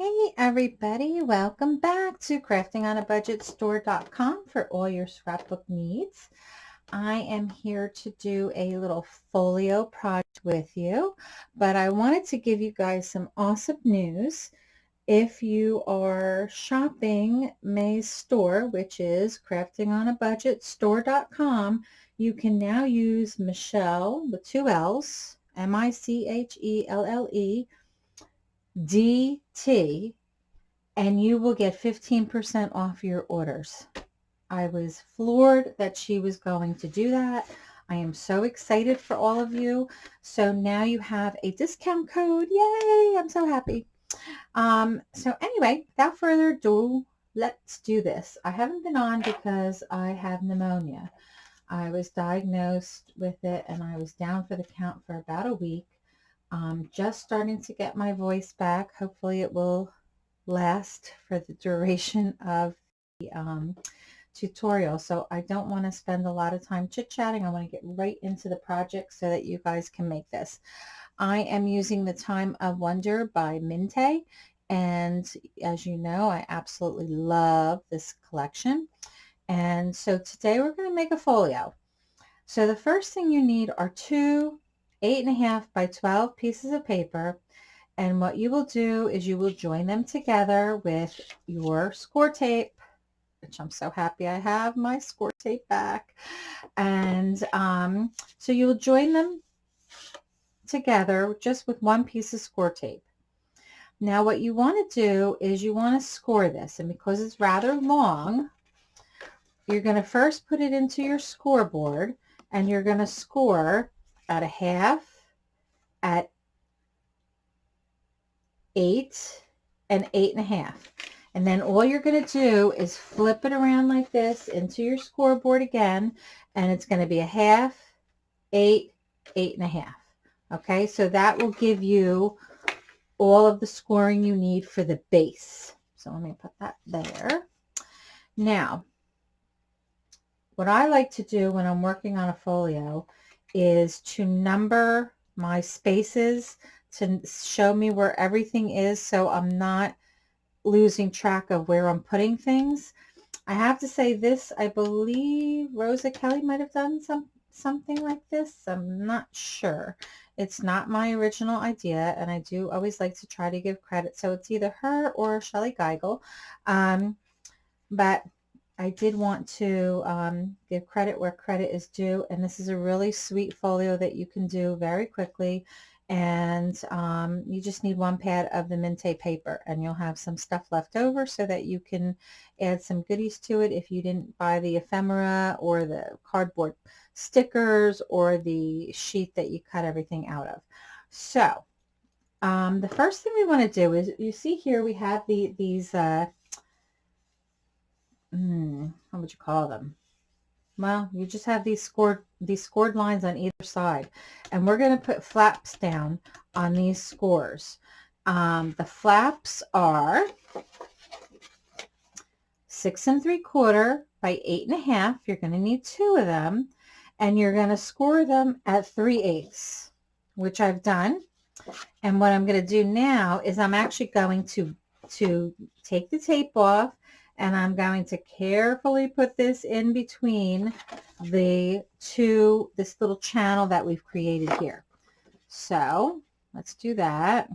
Hey everybody, welcome back to craftingonabudgetstore.com for all your scrapbook needs. I am here to do a little folio project with you, but I wanted to give you guys some awesome news. If you are shopping May's store, which is craftingonabudgetstore.com, you can now use Michelle with two L's, M-I-C-H-E-L-L-E, DT and you will get 15% off your orders. I was floored that she was going to do that. I am so excited for all of you. So now you have a discount code. Yay! I'm so happy. Um, so anyway, without further ado, let's do this. I haven't been on because I have pneumonia. I was diagnosed with it and I was down for the count for about a week. I'm just starting to get my voice back. Hopefully it will last for the duration of the um, tutorial. So I don't want to spend a lot of time chit-chatting. I want to get right into the project so that you guys can make this. I am using the Time of Wonder by Mintay. And as you know, I absolutely love this collection. And so today we're going to make a folio. So the first thing you need are two eight and a half by 12 pieces of paper. And what you will do is you will join them together with your score tape, which I'm so happy I have my score tape back. And um, so you'll join them together just with one piece of score tape. Now what you want to do is you want to score this and because it's rather long you're going to first put it into your scoreboard and you're going to score at a half, at eight, and eight and a half. And then all you're going to do is flip it around like this into your scoreboard again, and it's going to be a half, eight, eight and a half. Okay, so that will give you all of the scoring you need for the base. So let me put that there. Now, what I like to do when I'm working on a folio is to number my spaces to show me where everything is so I'm not losing track of where I'm putting things. I have to say this, I believe Rosa Kelly might have done some something like this. I'm not sure. It's not my original idea, and I do always like to try to give credit. So it's either her or Shellie Geigle. Um, but I did want to um, give credit where credit is due, and this is a really sweet folio that you can do very quickly, and um, you just need one pad of the Mintay paper, and you'll have some stuff left over so that you can add some goodies to it if you didn't buy the ephemera or the cardboard stickers or the sheet that you cut everything out of. So um, the first thing we want to do is, you see here we have the, these uh, hmm, how would you call them? Well, you just have these scored these scored lines on either side, and we're going to put flaps down on these scores. Um, the flaps are six and three quarter by eight and a half. You're going to need two of them, and you're going to score them at three eighths, which I've done. And what I'm going to do now is I'm actually going to to take the tape off and I'm going to carefully put this in between the two, this little channel that we've created here. So let's do that.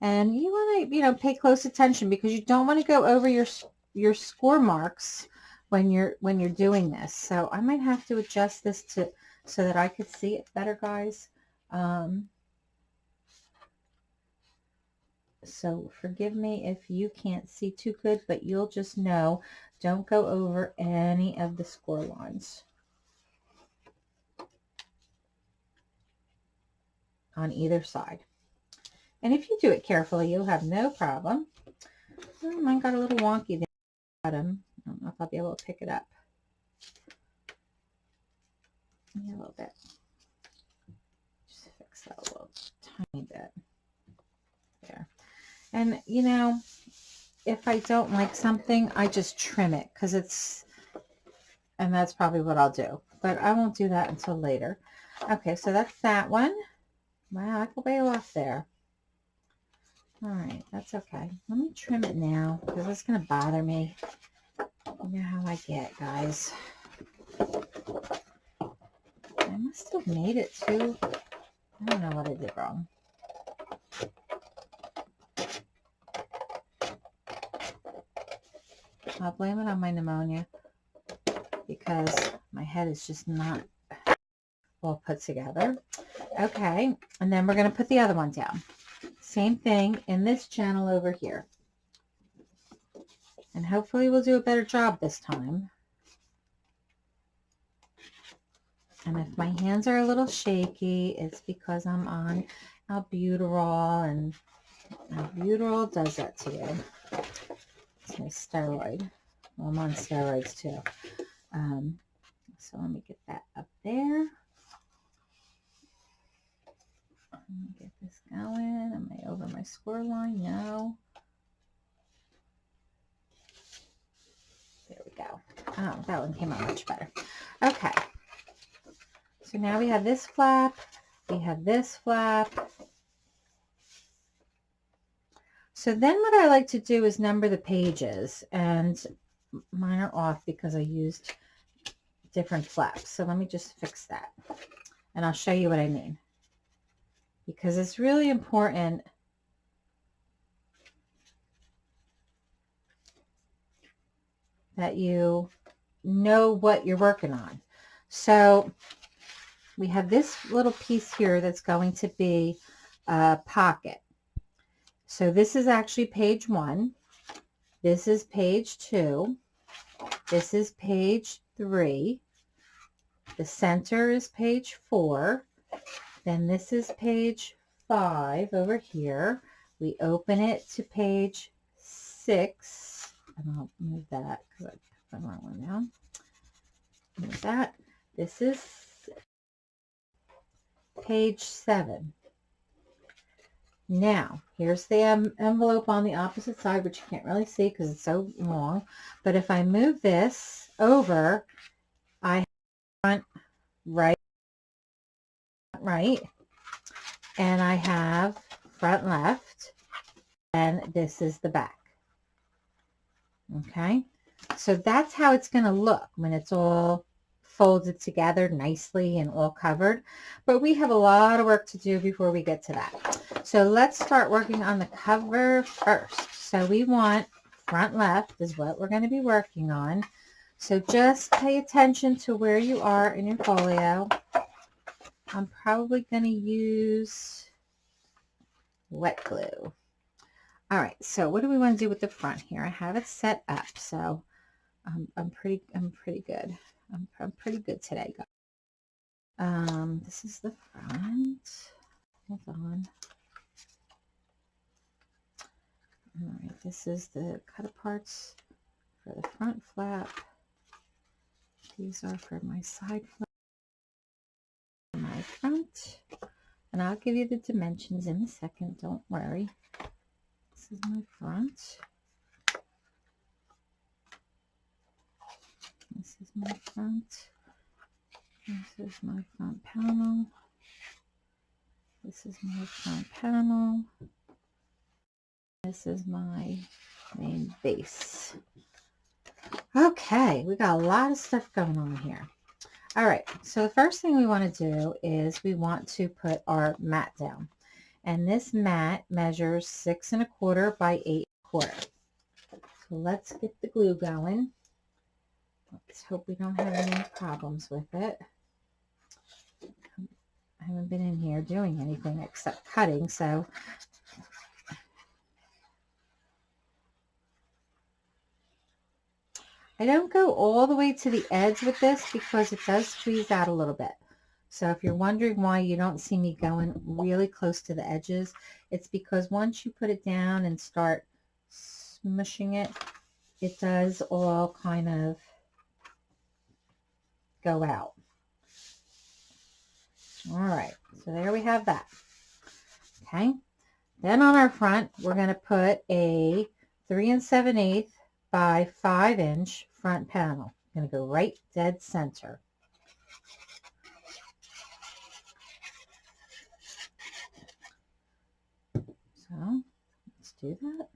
And you want to, you know, pay close attention because you don't want to go over your, your score marks when you're, when you're doing this. So I might have to adjust this to, so that I could see it better, guys. Um, So forgive me if you can't see too good, but you'll just know don't go over any of the score lines on either side. And if you do it carefully, you'll have no problem. Oh, mine got a little wonky there bottom. I don't know if I'll be able to pick it up. A little bit. Just fix that a little tiny bit. And, you know, if I don't like something, I just trim it because it's, and that's probably what I'll do. But I won't do that until later. Okay, so that's that one. Wow, I go way off there. All right, that's okay. Let me trim it now because it's going to bother me. You know how I get, guys. I must have made it too. I don't know what I did wrong. I'll blame it on my pneumonia because my head is just not well put together. Okay, and then we're going to put the other one down. Same thing in this channel over here. And hopefully we'll do a better job this time. And if my hands are a little shaky, it's because I'm on albuterol and albuterol does that to you. My steroid. Well, I'm on steroids too. Um, so let me get that up there. Let me get this going. Am I over my score line? No. There we go. Oh, that one came out much better. Okay. So now we have this flap. We have this flap. So then what I like to do is number the pages and mine are off because I used different flaps. So let me just fix that and I'll show you what I mean because it's really important that you know what you're working on. So we have this little piece here that's going to be a pocket. So this is actually page one. This is page two. This is page three. The center is page four. Then this is page five over here. We open it to page six. And I'll move that because I put the wrong one down. Move that. This is page seven. Now, here's the envelope on the opposite side, which you can't really see because it's so long. But if I move this over, I have front, right, right, and I have front left, and this is the back. Okay, so that's how it's going to look when it's all folded together nicely and all covered. But we have a lot of work to do before we get to that. So let's start working on the cover first. So we want front left is what we're going to be working on. So just pay attention to where you are in your folio. I'm probably going to use wet glue. All right, so what do we want to do with the front here? I have it set up, so um, I'm pretty, I'm pretty good. I'm, I'm pretty good today, guys. Um, this is the front. Hold on. All right, this is the cut aparts for the front flap. These are for my side flap, my front. And I'll give you the dimensions in a second, don't worry. This is my front. This is my front. This is my front panel. This is my front panel. This is my main base. Okay, we got a lot of stuff going on here. All right, so the first thing we want to do is we want to put our mat down. And this mat measures six and a quarter by eight and a quarter. So let's get the glue going. Let's hope we don't have any problems with it. I haven't been in here doing anything except cutting, so I don't go all the way to the edge with this because it does squeeze out a little bit. So if you're wondering why you don't see me going really close to the edges, it's because once you put it down and start smushing it, it does all kind of go out. All right, so there we have that. Okay, then on our front, we're going to put a 3 and 7 eighths by 5 inch front panel. I'm going to go right dead center. So let's do that.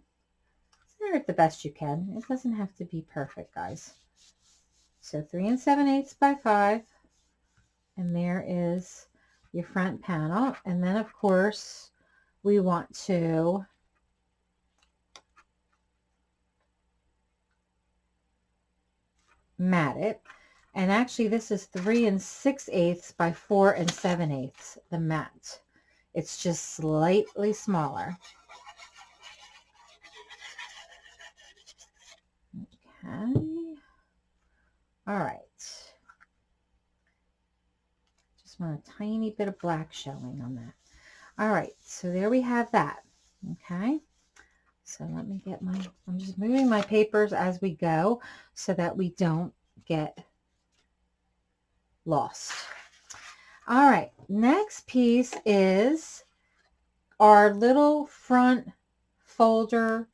Center it the best you can. It doesn't have to be perfect, guys. So 3 and 7 eighths by 5. And there is your front panel. And then, of course, we want to mat it. And actually, this is 3 and 6 eighths by 4 and 7 eighths, the mat. It's just slightly smaller. Okay. All right. Just want a tiny bit of black showing on that. All right, so there we have that. Okay. So let me get my, I'm just moving my papers as we go so that we don't get lost. All right, next piece is our little front folder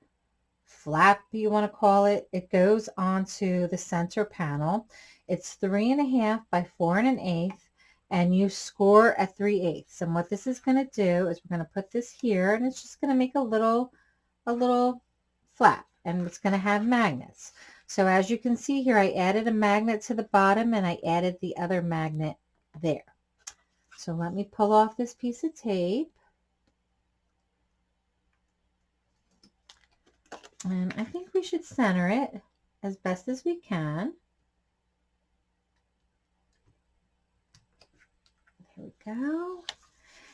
flap, you want to call it. It goes onto the center panel. It's three and a half by four and an eighth, and you score at three eighths. And what this is going to do is we're going to put this here, and it's just going to make a little, a little flap, and it's going to have magnets. So as you can see here, I added a magnet to the bottom, and I added the other magnet there. So let me pull off this piece of tape. And I think we should center it as best as we can. There we go.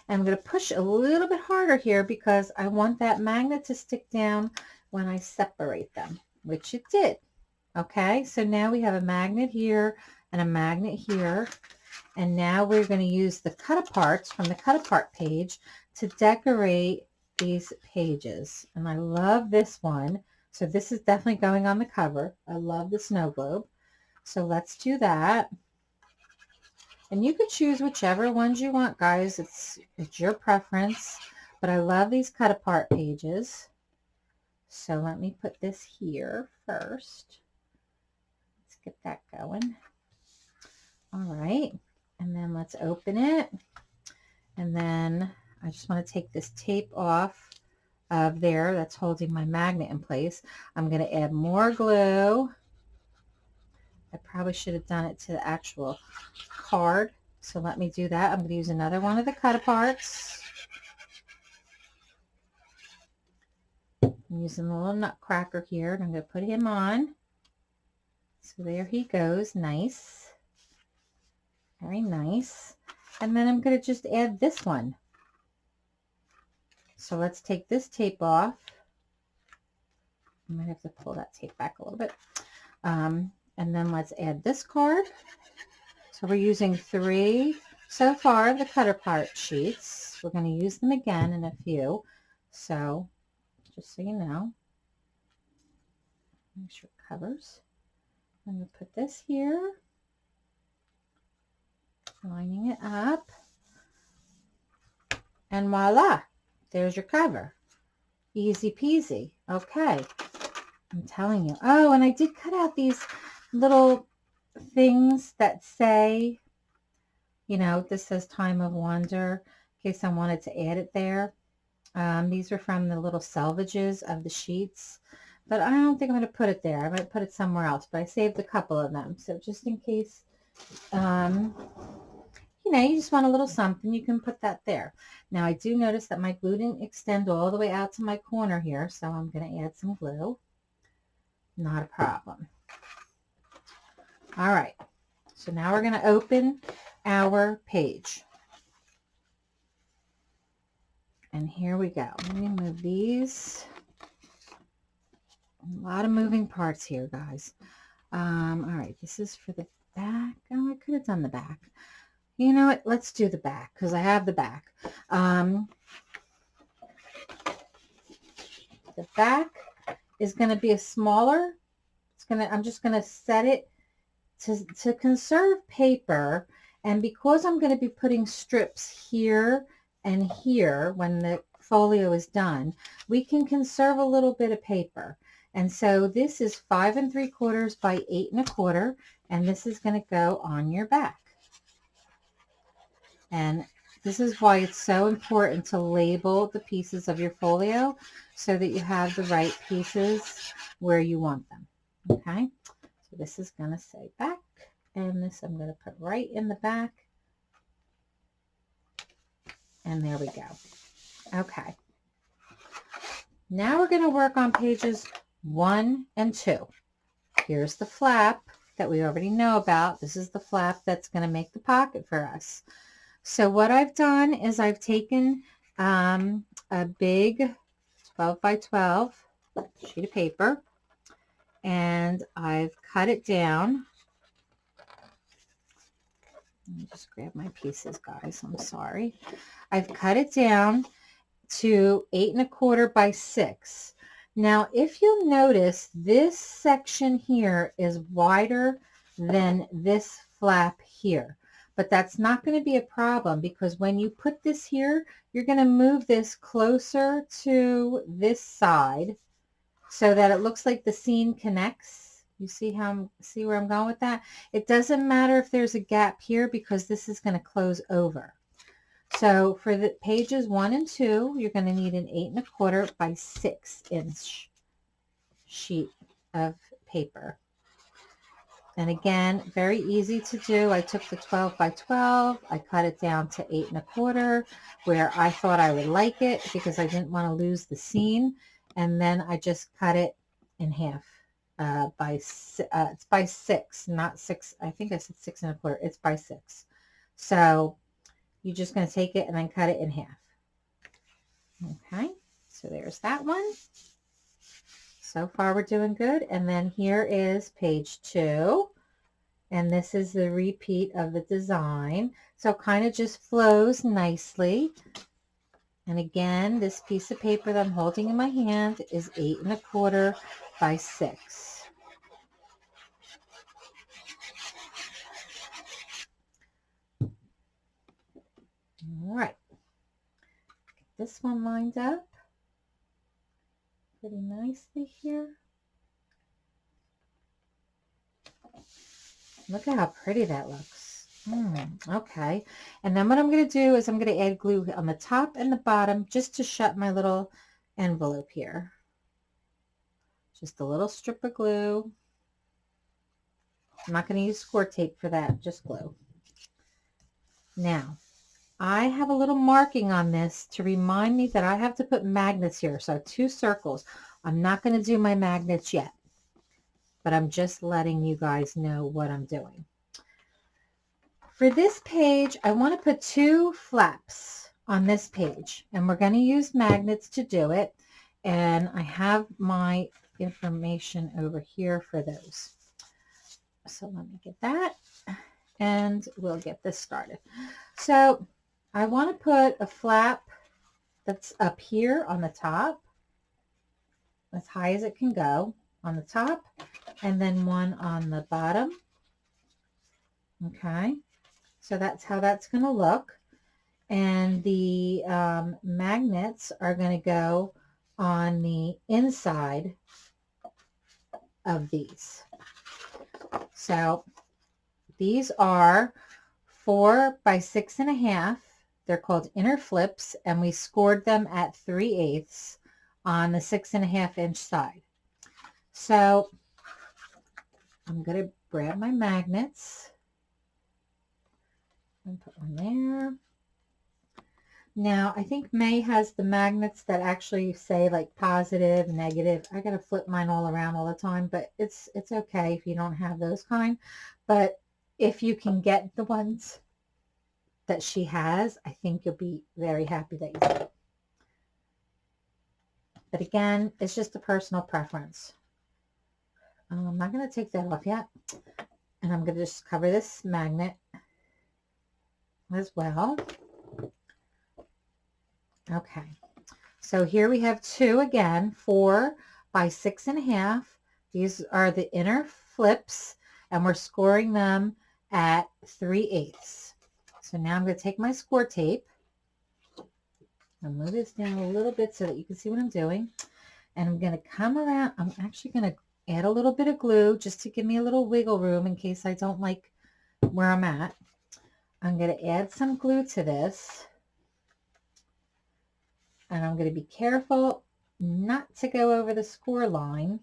And I'm going to push a little bit harder here because I want that magnet to stick down when I separate them, which it did. Okay, so now we have a magnet here and a magnet here. And now we're going to use the cut aparts from the cut apart page to decorate these pages. And I love this one. So this is definitely going on the cover. I love the snow globe. So let's do that. And you could choose whichever ones you want, guys. It's, it's your preference. But I love these cut apart pages. So let me put this here first. Let's get that going. All right and then let's open it. And then I just want to take this tape off of there that's holding my magnet in place. I'm going to add more glue. I probably should have done it to the actual card. So let me do that. I'm going to use another one of the cut aparts. I'm using the little nutcracker here and I'm going to put him on. So there he goes. Nice. Very nice. And then I'm going to just add this one. So let's take this tape off. I might have to pull that tape back a little bit. Um, and then let's add this card. So we're using three so far the cut apart sheets. We're going to use them again in a few. So just so you know, make sure it covers. I'm going to put this here lining it up. And voila, there's your cover. Easy peasy. Okay. I'm telling you. Oh, and I did cut out these little things that say, you know, this says time of wonder, in case I wanted to add it there. Um, these are from the little selvages of the sheets, but I don't think I'm going to put it there. I might put it somewhere else, but I saved a couple of them. So just in case um, you know, you just want a little something, you can put that there. Now I do notice that my glue didn't extend all the way out to my corner here, so I'm going to add some glue. Not a problem. All right, so now we're going to open our page. And here we go. Let me move these. A lot of moving parts here, guys. Um, all right, this is for the back. Oh, I could have done the back. You know what? Let's do the back because I have the back. Um, the back is going to be a smaller. It's going to, I'm just going to set it to, to conserve paper. And because I'm going to be putting strips here and here when the folio is done, we can conserve a little bit of paper. And so this is five and three quarters by eight and a quarter, and this is going to go on your back. And this is why it's so important to label the pieces of your folio so that you have the right pieces where you want them. Okay, so this is going to say back and this I'm going to put right in the back. And there we go. Okay. Now we're going to work on pages one and two. Here's the flap that we already know about. This is the flap that's going to make the pocket for us. So what I've done is I've taken um, a big 12 by 12 sheet of paper and I've cut it down. Let me just grab my pieces, guys. I'm sorry. I've cut it down to eight and a quarter by six. Now, if you'll notice, this section here is wider than this flap here. But that's not going to be a problem because when you put this here, you're going to move this closer to this side so that it looks like the seam connects. You see how I'm, see where I'm going with that? It doesn't matter if there's a gap here because this is going to close over. So for the pages one and two, you're going to need an eight and a quarter by six inch sheet of paper. And again, very easy to do. I took the 12 by 12, I cut it down to eight and a quarter where I thought I would like it because I didn't want to lose the seam. And then I just cut it in half uh, by, uh, it's by six, not six. I think I said six and a quarter. It's by six. So you're just going to take it and then cut it in half. Okay, so there's that one. So far we're doing good. And then here is page two. And this is the repeat of the design. So kind of just flows nicely. And again, this piece of paper that I'm holding in my hand is eight and a quarter by six. All right. Get this one lined up pretty nicely here. Look at how pretty that looks. Mm, okay. And then what I'm going to do is I'm going to add glue on the top and the bottom just to shut my little envelope here. Just a little strip of glue. I'm not going to use score tape for that, just glue. Now, I have a little marking on this to remind me that I have to put magnets here. So two circles. I'm not going to do my magnets yet, but I'm just letting you guys know what I'm doing. For this page, I want to put two flaps on this page, and we're going to use magnets to do it. And I have my information over here for those. So let me get that, and we'll get this started. So I want to put a flap that's up here on the top, as high as it can go on the top, and then one on the bottom. Okay, so that's how that's going to look. And the um, magnets are going to go on the inside of these. So these are four by six and a half they're called inner flips and we scored them at 3 eighths on the six and a half inch side. So I'm going to grab my magnets and put one there. Now, I think May has the magnets that actually say like positive, negative. I got to flip mine all around all the time, but it's it's okay if you don't have those kind. But if you can get the ones that she has, I think you'll be very happy that you did. But again, it's just a personal preference. Um, I'm not going to take that off yet. And I'm going to just cover this magnet as well. Okay. So here we have two again, four by six and a half. These are the inner flips and we're scoring them at three eighths. So now I'm going to take my score tape and move this down a little bit so that you can see what I'm doing. And I'm going to come around. I'm actually going to add a little bit of glue just to give me a little wiggle room in case I don't like where I'm at. I'm going to add some glue to this. And I'm going to be careful not to go over the score line.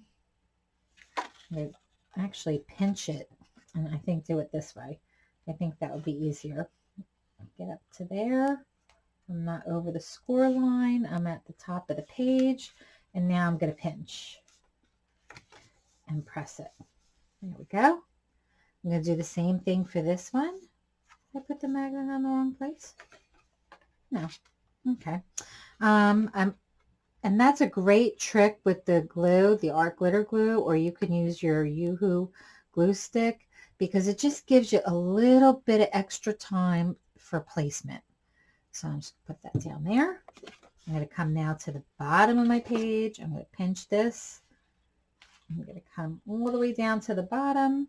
I'm going to actually pinch it and I think do it this way. I think that would be easier. Get up to there. I'm not over the score line. I'm at the top of the page. And now I'm going to pinch and press it. There we go. I'm going to do the same thing for this one. I put the magnet on the wrong place? No. Okay. Um, I'm, and that's a great trick with the glue, the art glitter glue, or you can use your UHU glue stick because it just gives you a little bit of extra time for placement. So I'm just put that down there. I'm going to come now to the bottom of my page. I'm going to pinch this. I'm going to come all the way down to the bottom.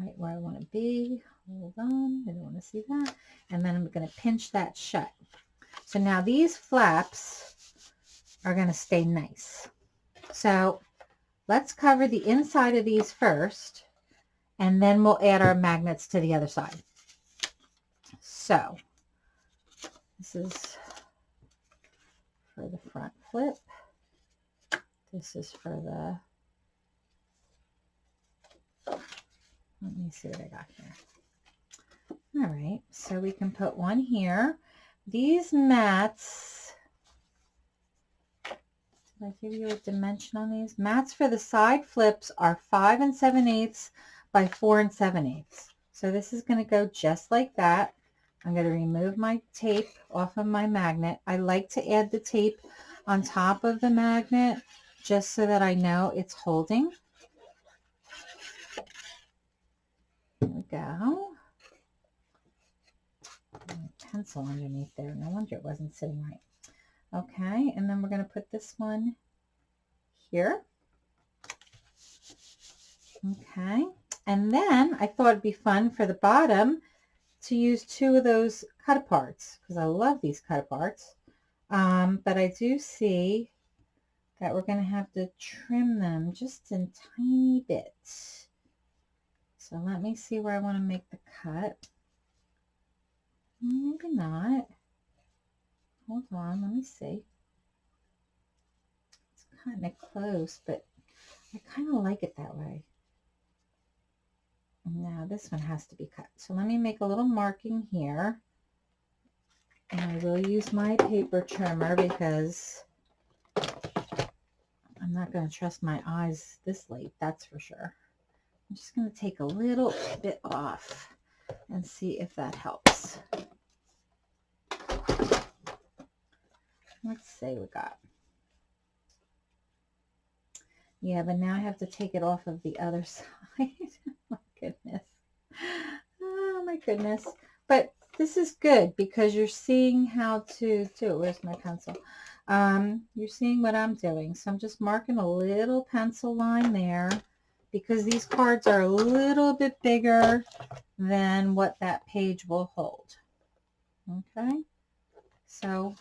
Right where I want to be. Hold on. I don't want to see that. And then I'm going to pinch that shut. So now these flaps are going to stay nice. So let's cover the inside of these first and then we'll add our magnets to the other side. So this is for the front flip. This is for the, let me see what I got here. All right, so we can put one here. These mats, did I give you a dimension on these? Mats for the side flips are 5 and 7 eighths by 4 and 7 eighths. So this is going to go just like that. I'm going to remove my tape off of my magnet. I like to add the tape on top of the magnet just so that I know it's holding. There we go. Pencil underneath there. No wonder it wasn't sitting right. Okay, and then we're going to put this one here. Okay, and then I thought it'd be fun for the bottom to use two of those cut aparts because I love these cut aparts. Um, but I do see that we're going to have to trim them just in tiny bits. So let me see where I want to make the cut. Maybe not. Hold on, let me see. It's kind of close, but I kind of like it that way. Now this one has to be cut. So let me make a little marking here. And I will use my paper trimmer because I'm not going to trust my eyes this late, that's for sure. I'm just going to take a little bit off and see if that helps. Let's see we got. Yeah, but now I have to take it off of the other side goodness. Oh my goodness. But this is good because you're seeing how to do it. Where's my pencil? Um, you're seeing what I'm doing. So I'm just marking a little pencil line there because these cards are a little bit bigger than what that page will hold. Okay. So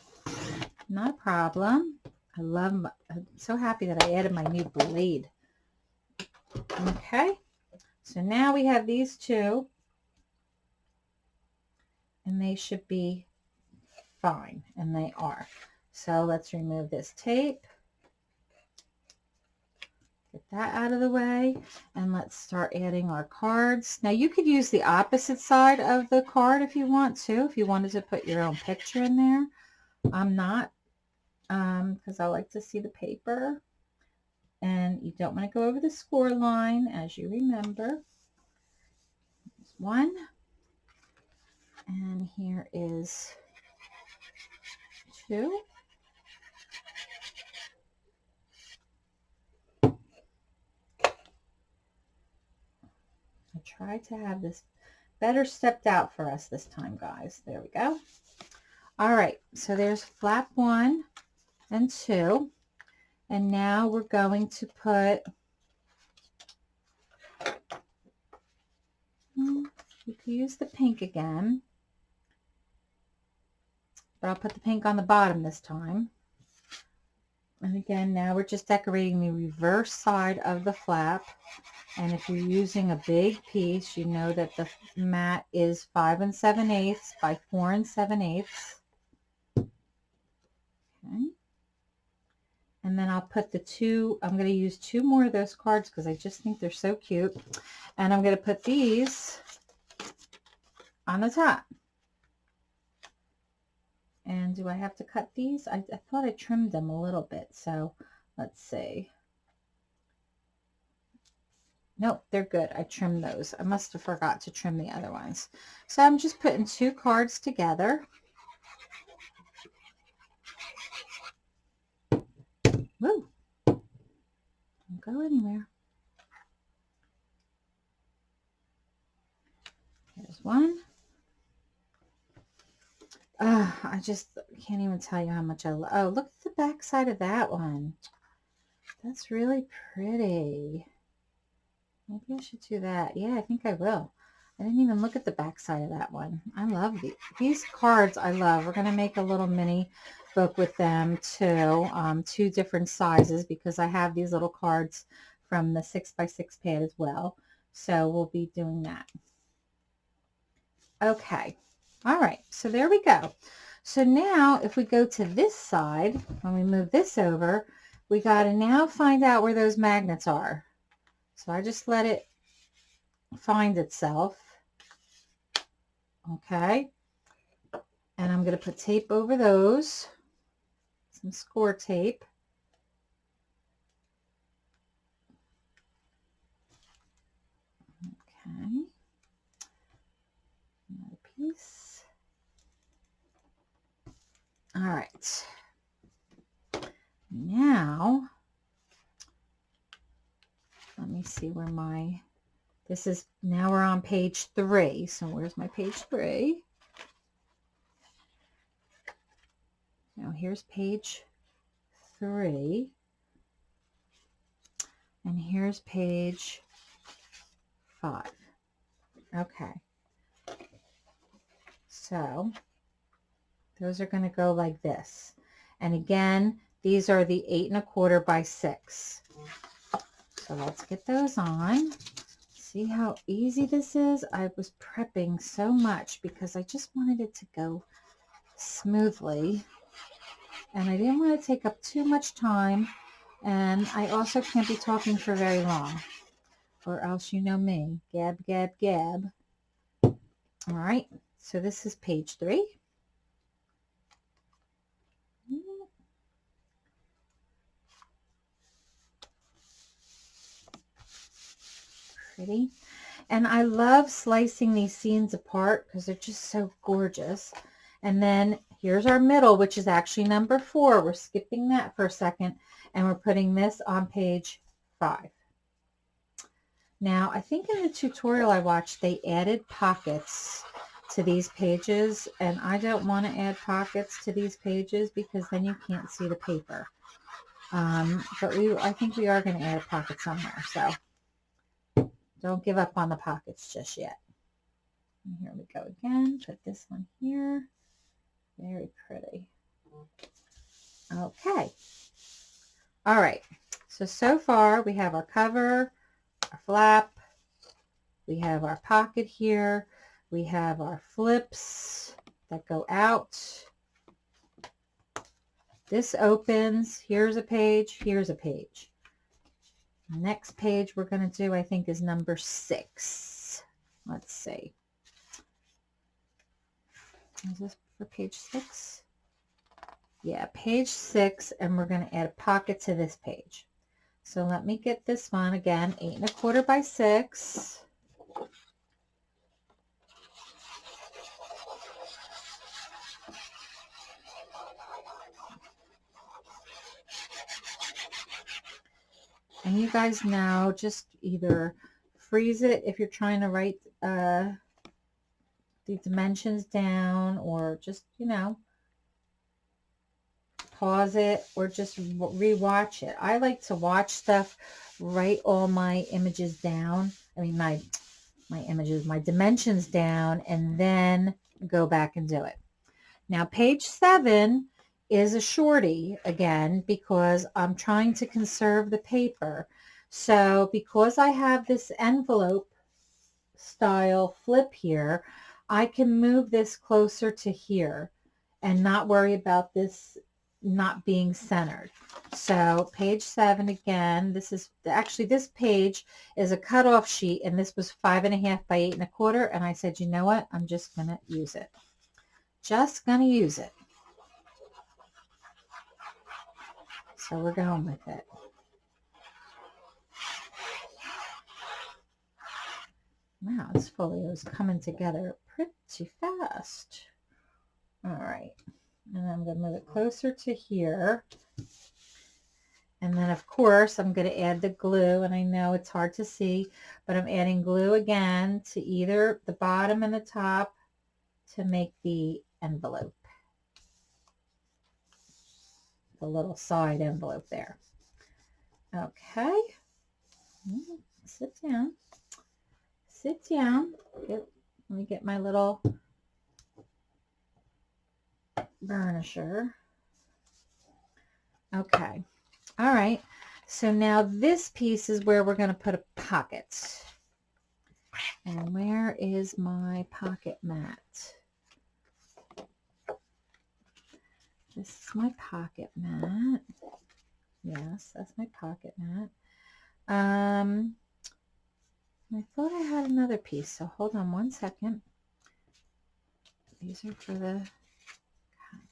not a problem. I love, my, I'm so happy that I added my new blade. Okay. So now we have these two and they should be fine and they are. So let's remove this tape. Get that out of the way and let's start adding our cards. Now you could use the opposite side of the card if you want to, if you wanted to put your own picture in there. I'm not because um, I like to see the paper and you don't want to go over the score line as you remember. There's one. And here is two. I try to have this better stepped out for us this time, guys. There we go. All right, so there's flap one and two. And now we're going to put, hmm, you could use the pink again, but I'll put the pink on the bottom this time. And again, now we're just decorating the reverse side of the flap. And if you're using a big piece, you know that the mat is 5 and 7 eighths by 4 and 7 eighths. And then I'll put the two, I'm going to use two more of those cards because I just think they're so cute. And I'm going to put these on the top. And do I have to cut these? I, I thought I trimmed them a little bit. So let's see. Nope, they're good. I trimmed those. I must have forgot to trim the other ones. So I'm just putting two cards together. Woo! Don't go anywhere. Here's one. Uh, I just can't even tell you how much I love. Oh, look at the back side of that one. That's really pretty. Maybe I should do that. Yeah, I think I will. I didn't even look at the back side of that one. I love these. These cards I love. We're going to make a little mini book with them too. Um, two different sizes because I have these little cards from the 6x6 pad as well. So we'll be doing that. Okay. All right. So there we go. So now if we go to this side, when we move this over, we got to now find out where those magnets are. So I just let it find itself. Okay. And I'm going to put tape over those. Some score tape. Okay. Another piece. All right. Now, let me see where my this is, now we're on page three. So where's my page three? Now here's page three. And here's page five. Okay. So those are going to go like this. And again, these are the eight and a quarter by six. So let's get those on. See how easy this is? I was prepping so much because I just wanted it to go smoothly. And I didn't want to take up too much time. And I also can't be talking for very long. Or else you know me. Gab, gab, gab. All right. So this is page three. pretty. And I love slicing these scenes apart because they're just so gorgeous. And then here's our middle, which is actually number four. We're skipping that for a second. And we're putting this on page five. Now, I think in the tutorial I watched, they added pockets to these pages. And I don't want to add pockets to these pages because then you can't see the paper. Um, but we, I think we are going to add a pocket somewhere. So don't give up on the pockets just yet. And here we go again. Put this one here. Very pretty. Okay. All right. So, so far we have our cover, our flap, we have our pocket here, we have our flips that go out. This opens, here's a page, here's a page. Next page we're going to do, I think, is number six. Let's see. Is this for page six? Yeah, page six, and we're going to add a pocket to this page. So let me get this one again, eight and a quarter by six. And you guys now just either freeze it if you're trying to write uh, the dimensions down or just, you know, pause it or just rewatch it. I like to watch stuff, write all my images down. I mean, my, my images, my dimensions down, and then go back and do it. Now, page seven is a shorty again because I'm trying to conserve the paper. So because I have this envelope style flip here, I can move this closer to here and not worry about this not being centered. So page seven again, this is actually this page is a cutoff sheet and this was five and a half by eight and a quarter. And I said, you know what? I'm just going to use it. Just going to use it. So we're going with it. Wow, this folio is coming together pretty fast. All right. And I'm going to move it closer to here. And then, of course, I'm going to add the glue. And I know it's hard to see, but I'm adding glue again to either the bottom and the top to make the envelope. The little side envelope there. Okay. Mm, sit down. Sit down. Let me get my little burnisher. Okay. All right. So now this piece is where we're going to put a pocket. And where is my pocket mat? This is my pocket mat. Yes, that's my pocket mat. Um, I thought I had another piece, so hold on one second. These are for the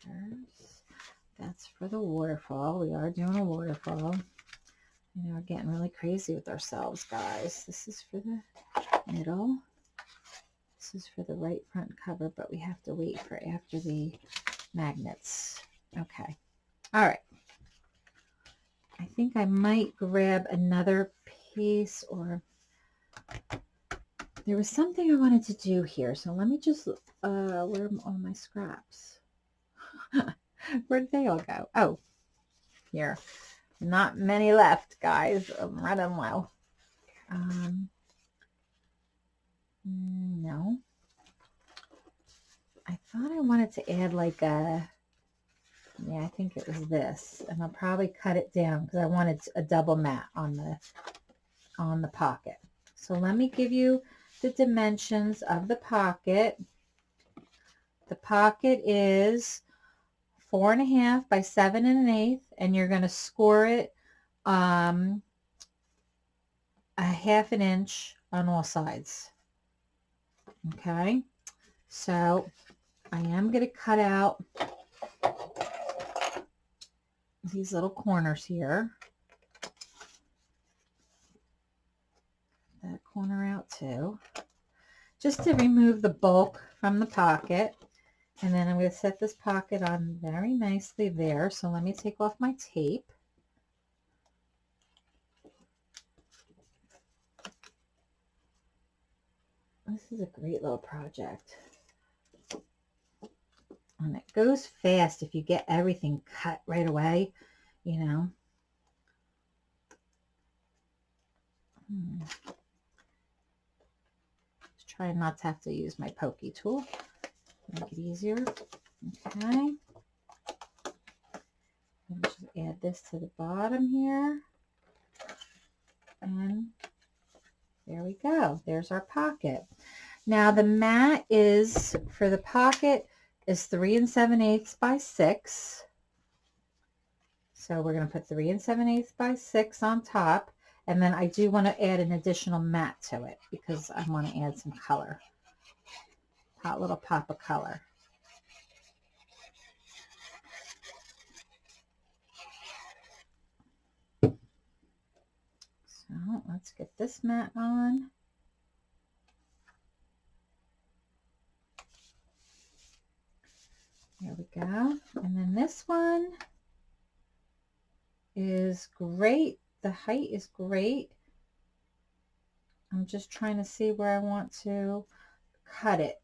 colors. That's for the waterfall. We are doing a waterfall. You know, we're getting really crazy with ourselves, guys. This is for the middle. This is for the right front cover, but we have to wait for after the magnets. Okay. All right. I think I might grab another piece or there was something I wanted to do here. So let me just, uh, where are all my scraps? Where did they all go? Oh, here. Not many left, guys. I'm running low. Um, no. I thought I wanted to add like a, yeah, I think it was this. And I'll probably cut it down because I wanted a double mat on the, on the pocket. So let me give you the dimensions of the pocket. The pocket is four and a half by seven and an eighth, and you're going to score it um, a half an inch on all sides. Okay, so I am going to cut out these little corners here. That corner out too. Just to remove the bulk from the pocket. And then I'm going to set this pocket on very nicely there. So let me take off my tape. This is a great little project. And it goes fast if you get everything cut right away, you know. Hmm. Trying not to have to use my pokey tool make it easier. Okay. Just add this to the bottom here. And there we go. There's our pocket. Now the mat is, for the pocket, is 3 and 7 eighths by 6. So we're going to put 3 and 7 eighths by 6 on top. And then I do want to add an additional mat to it because I want to add some color hot little pop of color. So let's get this mat on. There we go. And then this one is great. The height is great. I'm just trying to see where I want to cut it.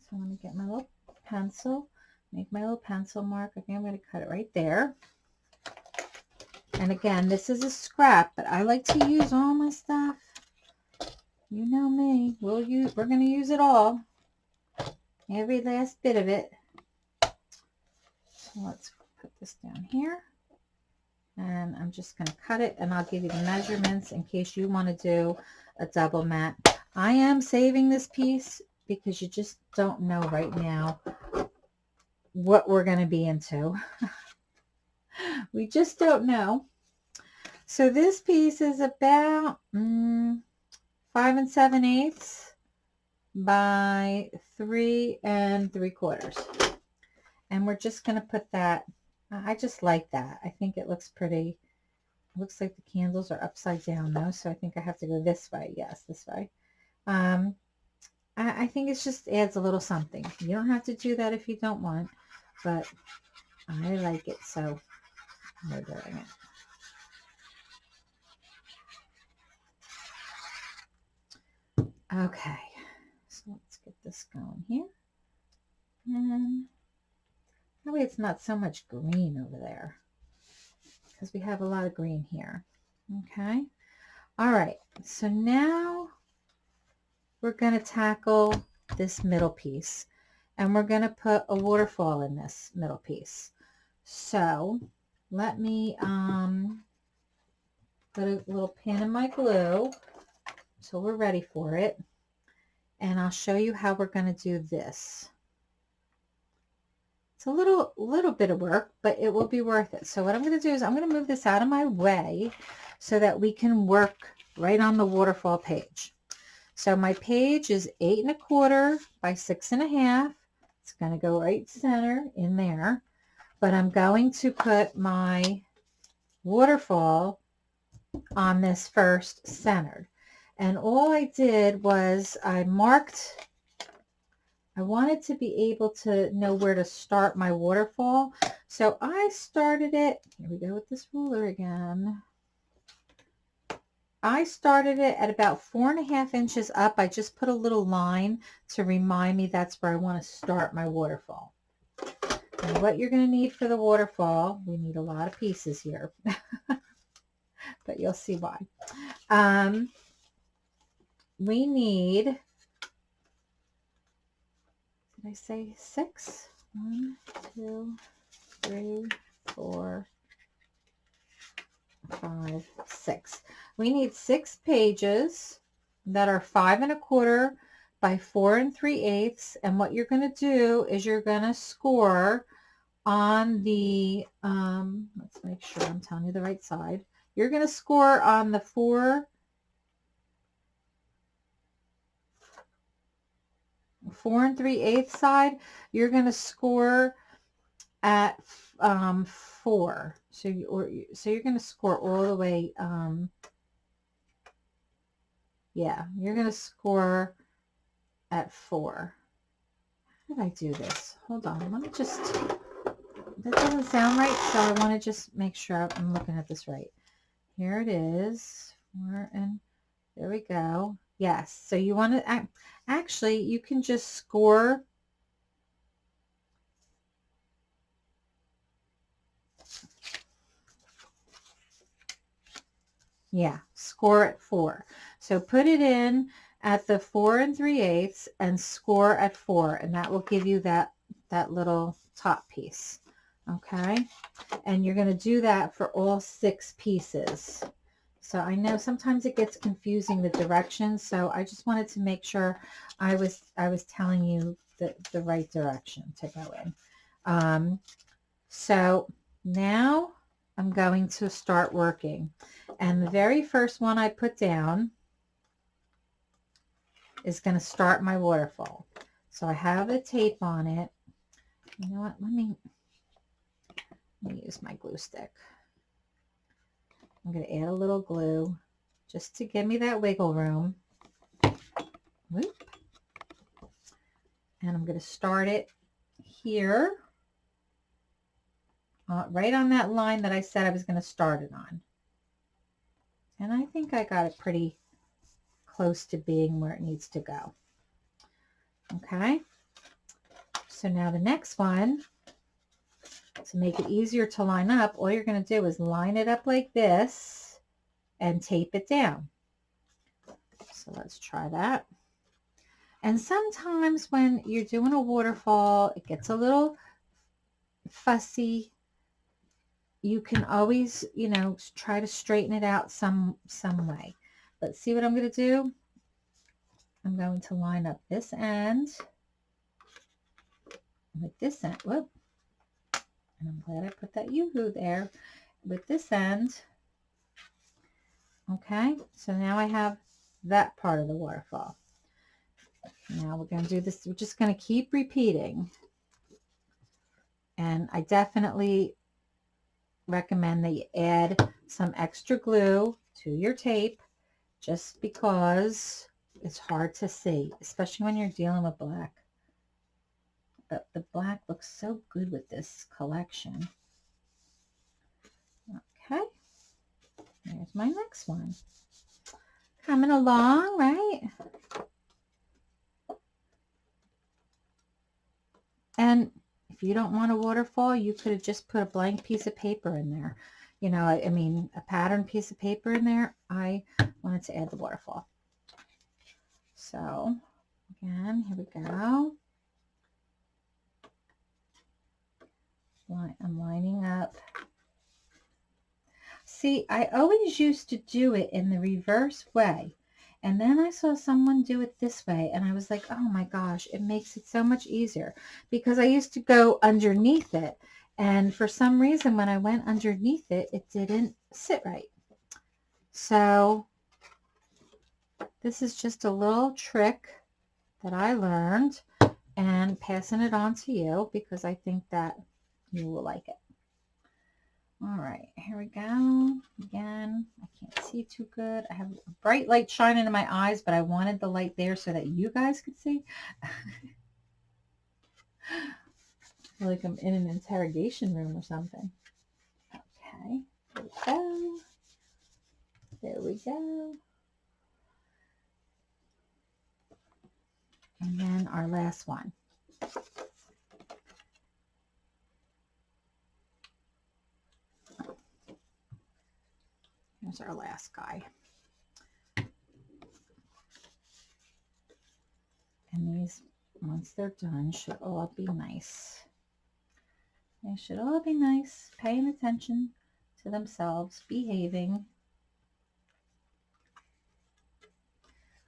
So I'm going to get my little pencil, make my little pencil mark. I think I'm going to cut it right there. And again, this is a scrap, but I like to use all my stuff. You know me. We'll use, we're going to use it all. Every last bit of it. So let's put this down here. And I'm just going to cut it and I'll give you the measurements in case you want to do a double mat. I am saving this piece because you just don't know right now what we're going to be into. we just don't know. So this piece is about mm, five and seven eighths by three and three quarters. And we're just going to put that, I just like that. I think it looks pretty. It looks like the candles are upside down though, so I think I have to go this way. Yes, this way. Um, I, I think it just adds a little something. You don't have to do that if you don't want, but I like it, so we're doing it. Okay, so let's get this going here. And that way it's not so much green over there because we have a lot of green here. Okay. All right. So now we're going to tackle this middle piece and we're going to put a waterfall in this middle piece. So let me um, put a little pin in my glue so we're ready for it. And I'll show you how we're going to do this. It's a little, little bit of work, but it will be worth it. So what I'm going to do is I'm going to move this out of my way so that we can work right on the waterfall page. So my page is eight and a quarter by six and a half. It's going to go right center in there, but I'm going to put my waterfall on this first centered. And all I did was I marked, I wanted to be able to know where to start my waterfall. So I started it, here we go with this ruler again. I started it at about four and a half inches up. I just put a little line to remind me that's where I want to start my waterfall. And what you're going to need for the waterfall, we need a lot of pieces here, but you'll see why. Um, we need, I say six? One, two, three, four, five, six. We need six pages that are five and a quarter by four and three eighths. And what you're going to do is you're going to score on the, um, let's make sure I'm telling you the right side. You're going to score on the four, four and three eighths side. You're going to score at um, four. So, you, or, so you're going to score all the way, um, yeah, you're going to score at four. How did I do this? Hold on. Let me just, that doesn't sound right. So I want to just make sure I'm looking at this right. Here it is. Four and there we go. Yes. So you want to, actually, you can just score Yeah, score at four. So put it in at the four and three eighths and score at four, and that will give you that, that little top piece. Okay, and you're going to do that for all six pieces. So I know sometimes it gets confusing the directions, so I just wanted to make sure I was I was telling you the, the right direction to go in. Um, so now I'm going to start working. And the very first one I put down is going to start my waterfall. So I have the tape on it. You know what? Let me, let me use my glue stick. I'm going to add a little glue just to give me that wiggle room. Whoop. And I'm going to start it here uh, right on that line that I said I was going to start it on. And I think I got it pretty close to being where it needs to go. Okay. So now the next one, to make it easier to line up, all you're going to do is line it up like this and tape it down. So let's try that. And sometimes when you're doing a waterfall, it gets a little fussy you can always, you know, try to straighten it out some, some way. Let's see what I'm going to do. I'm going to line up this end with this end. Whoop. And I'm glad I put that UHU there. with this end. Okay, so now I have that part of the waterfall. Now we're going to do this. We're just going to keep repeating. And I definitely recommend that you add some extra glue to your tape just because it's hard to see, especially when you're dealing with black. But the black looks so good with this collection. Okay, here's my next one. Coming along, right? And if you don't want a waterfall, you could have just put a blank piece of paper in there. You know, I, I mean, a pattern piece of paper in there. I wanted to add the waterfall. So, again, here we go. I'm lining up. See, I always used to do it in the reverse way. And then I saw someone do it this way and I was like, oh my gosh, it makes it so much easier because I used to go underneath it. And for some reason, when I went underneath it, it didn't sit right. So this is just a little trick that I learned and passing it on to you because I think that you will like it. All right, here we go. Again, I can't see too good. I have a bright light shining in my eyes, but I wanted the light there so that you guys could see. like I'm in an interrogation room or something. Okay, there we go. There we go. And then our last one. Here's our last guy. And these, once they're done, should all be nice. They should all be nice, paying attention to themselves, behaving.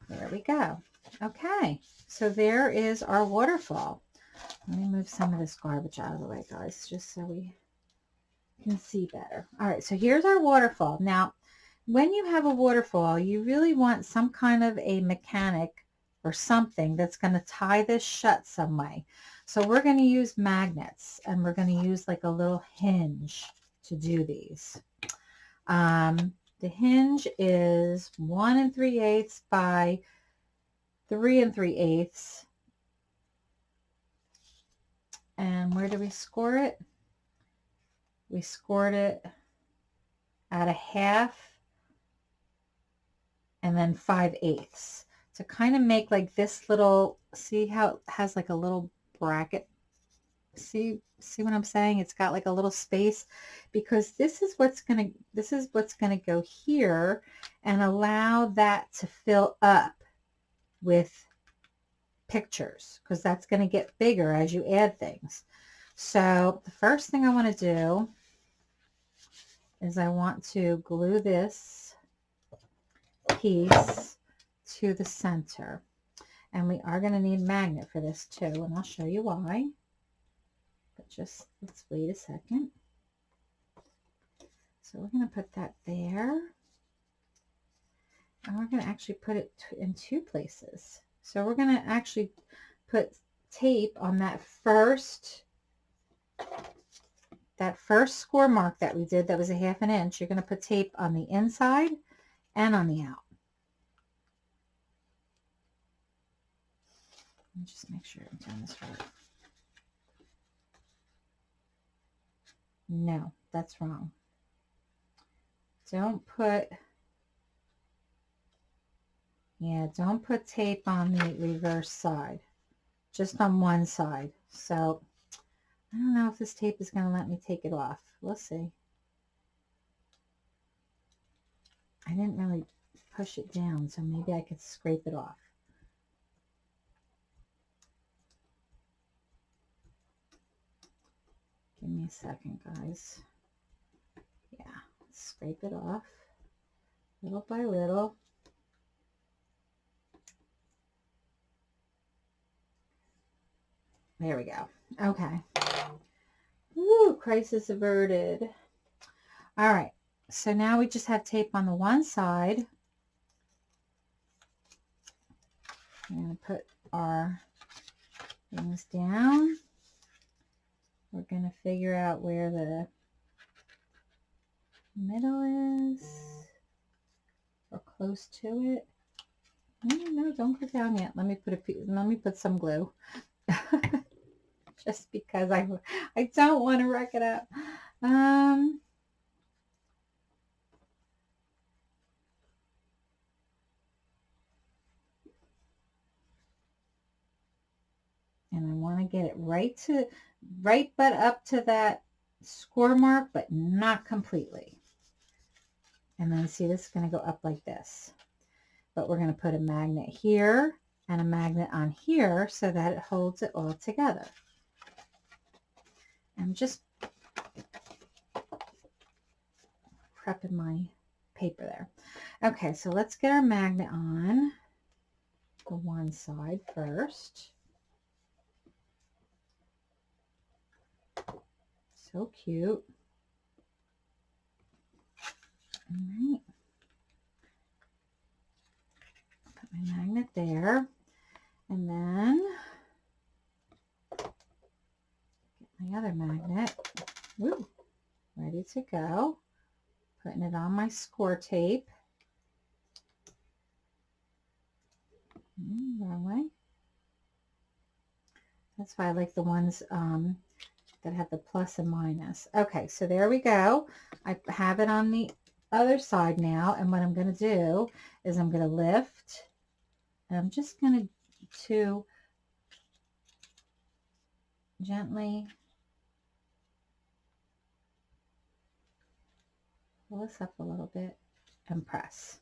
There we go. Okay, so there is our waterfall. Let me move some of this garbage out of the way, guys, just so we can see better. All right, so here's our waterfall. Now, when you have a waterfall, you really want some kind of a mechanic or something that's going to tie this shut some way. So we're going to use magnets and we're going to use like a little hinge to do these. Um, the hinge is one and three eighths by three and three eighths. And where do we score it? We scored it at a half and then 5 eighths to kind of make like this little, see how it has like a little bracket? See, see what I'm saying? It's got like a little space because this is what's going to, this is what's going to go here and allow that to fill up with pictures because that's going to get bigger as you add things. So the first thing I want to do is I want to glue this piece to the center. And we are going to need magnet for this too, and I'll show you why. But just, let's wait a second. So we're going to put that there. And we're going to actually put it in two places. So we're going to actually put tape on that first that first score mark that we did that was a half an inch. You're going to put tape on the inside and on the out. Let me just make sure I'm doing this right. No, that's wrong. Don't put, yeah, don't put tape on the reverse side, just on one side. So I don't know if this tape is going to let me take it off. We'll see. I didn't really push it down, so maybe I could scrape it off. Give me a second, guys. Yeah, scrape it off little by little. There we go. Okay. Ooh, crisis averted. All right, so now we just have tape on the one side. I'm going to put our things down. We're going to figure out where the middle is or close to it. No, no, don't go down yet. Let me put a let me put some glue. Just because I I don't want to wreck it up. Um and I want to get it right to right but up to that score mark but not completely. And then see this is going to go up like this. But we're going to put a magnet here and a magnet on here so that it holds it all together. I'm just prepping my paper there. Okay so let's get our magnet on the one side first So cute. All right. Put my magnet there. And then get my other magnet. Woo, ready to go. Putting it on my score tape. Mm, wrong way. That's why I like the ones um, that have the plus and minus. Okay, so there we go. I have it on the other side now, and what I'm going to do is I'm going to lift, and I'm just going to, to gently pull this up a little bit and press.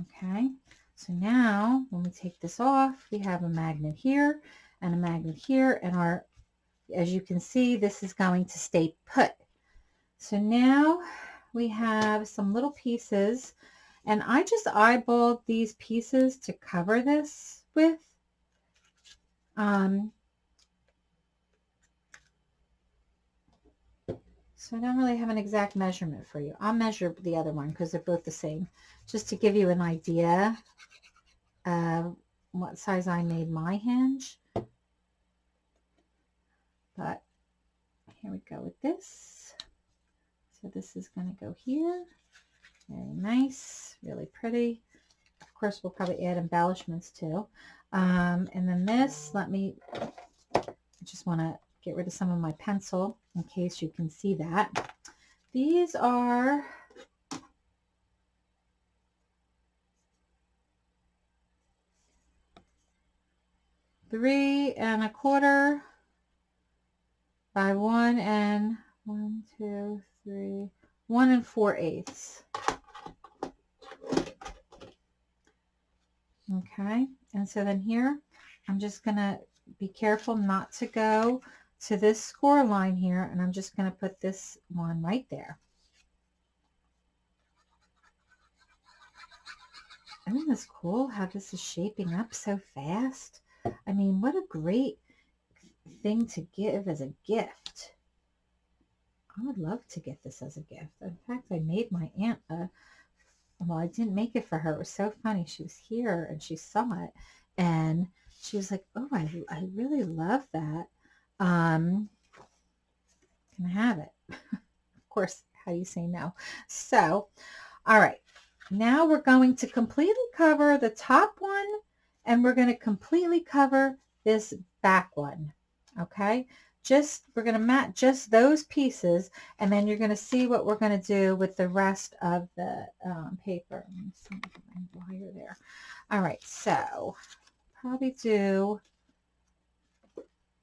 Okay, so now when we take this off, we have a magnet here and a magnet here, and our as you can see, this is going to stay put. So now we have some little pieces and I just eyeballed these pieces to cover this with. Um, so I don't really have an exact measurement for you. I'll measure the other one because they're both the same, just to give you an idea of what size I made my hinge. But here we go with this. So this is going to go here. Very nice, really pretty. Of course, we'll probably add embellishments too. Um, and then this, let me, I just want to get rid of some of my pencil in case you can see that. These are three and a quarter by one and one, two, three, one and four eighths. Okay, and so then here, I'm just going to be careful not to go to this score line here, and I'm just going to put this one right there. Isn't this cool how this is shaping up so fast? I mean, what a great thing to give as a gift. I would love to get this as a gift. In fact, I made my aunt a, well, I didn't make it for her. It was so funny. She was here and she saw it and she was like, oh, I, I really love that. Um, can I have it? of course, how do you say no? So, all right. Now we're going to completely cover the top one and we're going to completely cover this back one okay? Just we're going to mat just those pieces and then you're going to see what we're going to do with the rest of the um, paper. There. All right so probably do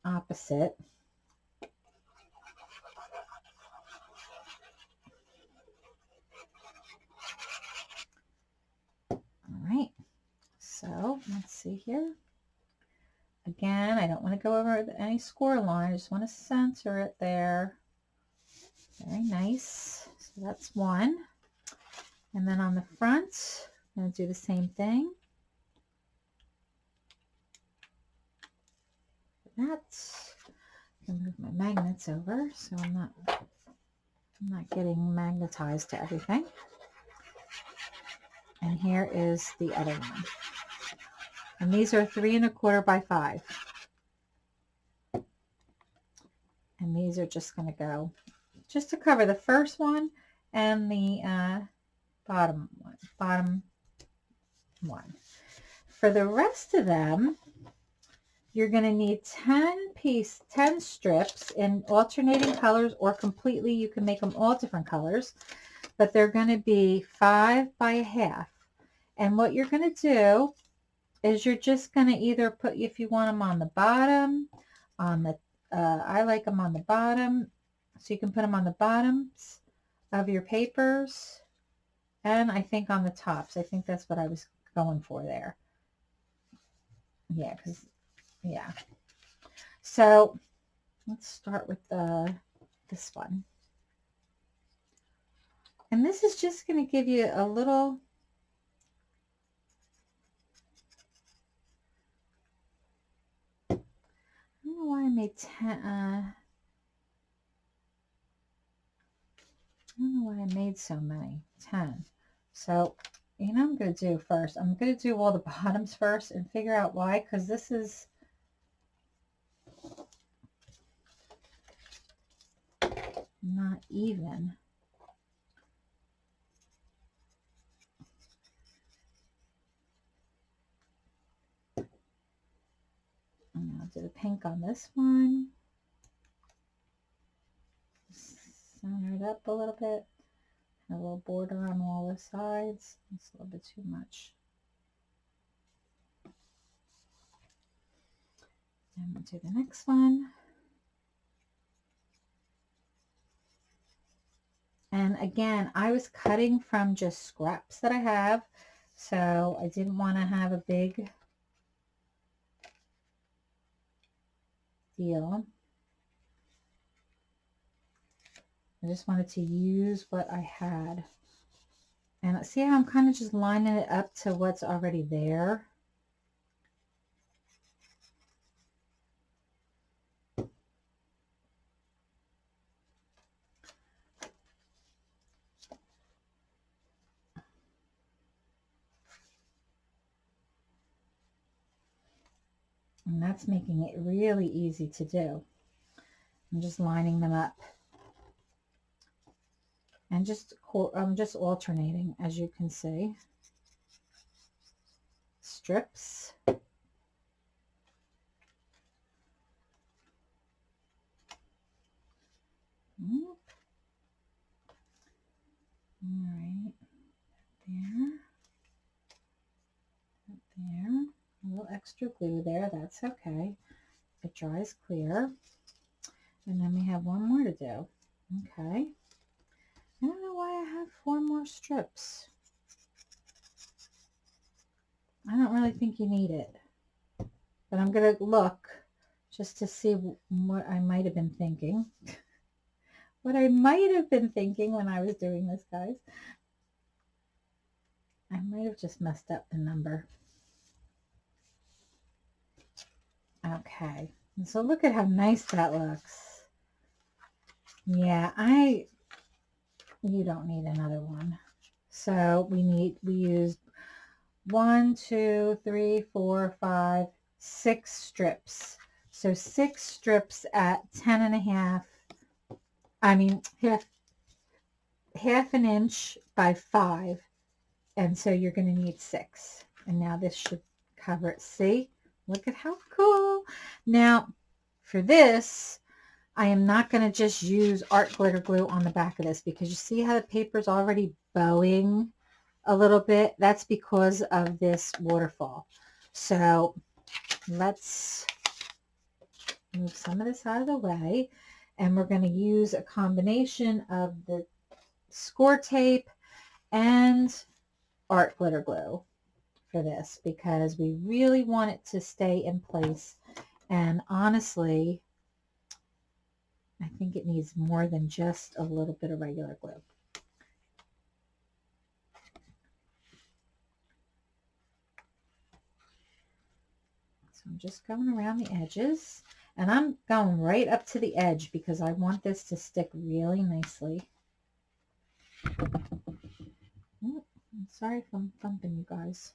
opposite. All right so let's see here Again, I don't want to go over any score line. I just want to center it there. Very nice. So that's one. And then on the front, I'm going to do the same thing. That. I can move my magnets over so I'm not I'm not getting magnetized to everything. And here is the other one. And these are three and a quarter by five. And these are just going to go just to cover the first one and the uh, bottom one, bottom one. For the rest of them, you're going to need 10 piece, 10 strips in alternating colors or completely, you can make them all different colors, but they're going to be five by a half. And what you're going to do is you're just going to either put, if you want them on the bottom, on the, uh, I like them on the bottom, so you can put them on the bottoms of your papers and I think on the tops. I think that's what I was going for there. Yeah, because, yeah. So let's start with the this one. And this is just going to give you a little I 10, uh, I don't know why I made so many, 10. So, you know I'm going to do first? I'm going to do all the bottoms first and figure out why, because this is not even. And I'll do the pink on this one. Center it up a little bit. A little border on all the sides. It's a little bit too much. And we'll do the next one. And again, I was cutting from just scraps that I have. So I didn't want to have a big deal. I just wanted to use what I had. And see how I'm kind of just lining it up to what's already there. And making it really easy to do. I'm just lining them up. And just I'm um, just alternating as you can see. Strips. All right. There. There a little extra glue there that's okay it dries clear and then we have one more to do okay I don't know why I have four more strips. I don't really think you need it. But I'm going to look just to see what I might have been thinking. what I might have been thinking when I was doing this, guys. I might have just messed up the number. Okay. So look at how nice that looks. Yeah, I you don't need another one. So we need, we used one, two, three, four, five, six strips. So six strips at ten and a half, I mean, half, half an inch by five. And so you're going to need six. And now this should cover it. See, look at how cool. Now for this, I am not going to just use art glitter glue on the back of this because you see how the paper is already bowing a little bit. That's because of this waterfall. So let's move some of this out of the way and we're going to use a combination of the score tape and art glitter glue for this because we really want it to stay in place and honestly I think it needs more than just a little bit of regular glue. So I'm just going around the edges and I'm going right up to the edge because I want this to stick really nicely. Mm, I'm sorry if I'm thumping you guys.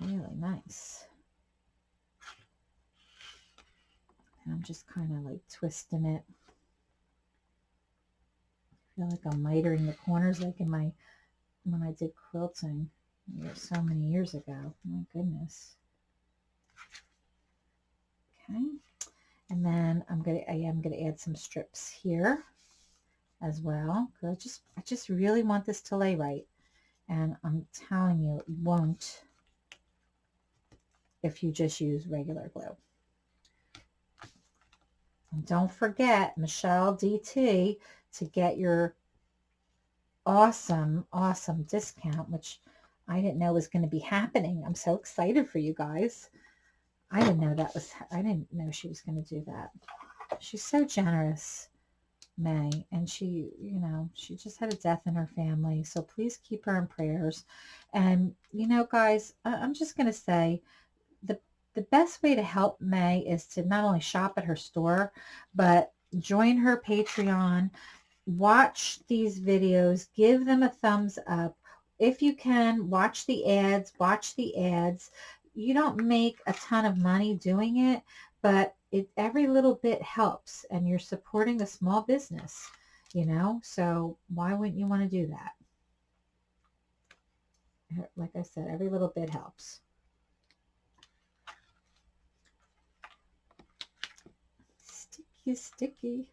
Really nice. And I'm just kind of like twisting it. I feel like I'm mitering the corners like in my, when I did quilting so many years ago. My goodness. Okay. And then I'm gonna I am gonna add some strips here as well. Cause I just I just really want this to lay right. And I'm telling you it won't if you just use regular glue. And don't forget Michelle DT to get your awesome, awesome discount, which I didn't know was going to be happening. I'm so excited for you guys. I didn't know that was, I didn't know she was going to do that. She's so generous, May, and she, you know, she just had a death in her family. So please keep her in prayers. And, you know, guys, I'm just going to say the, the best way to help May is to not only shop at her store, but join her Patreon, watch these videos, give them a thumbs up. If you can, watch the ads, watch the ads. You don't make a ton of money doing it, but it every little bit helps and you're supporting a small business, you know? So why wouldn't you want to do that? Like I said, every little bit helps. Sticky, sticky.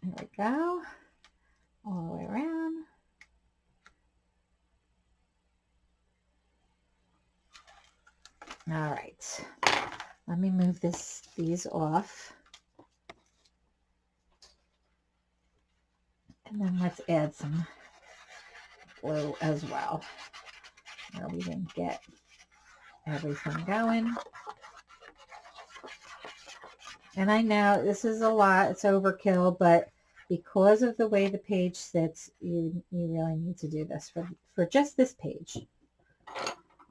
There we go. All the way around. All right. Let me move this these off. And then let's add some glue as well. Where we didn't get everything going. And I know this is a lot, it's overkill, but because of the way the page sits, you, you really need to do this for, for just this page.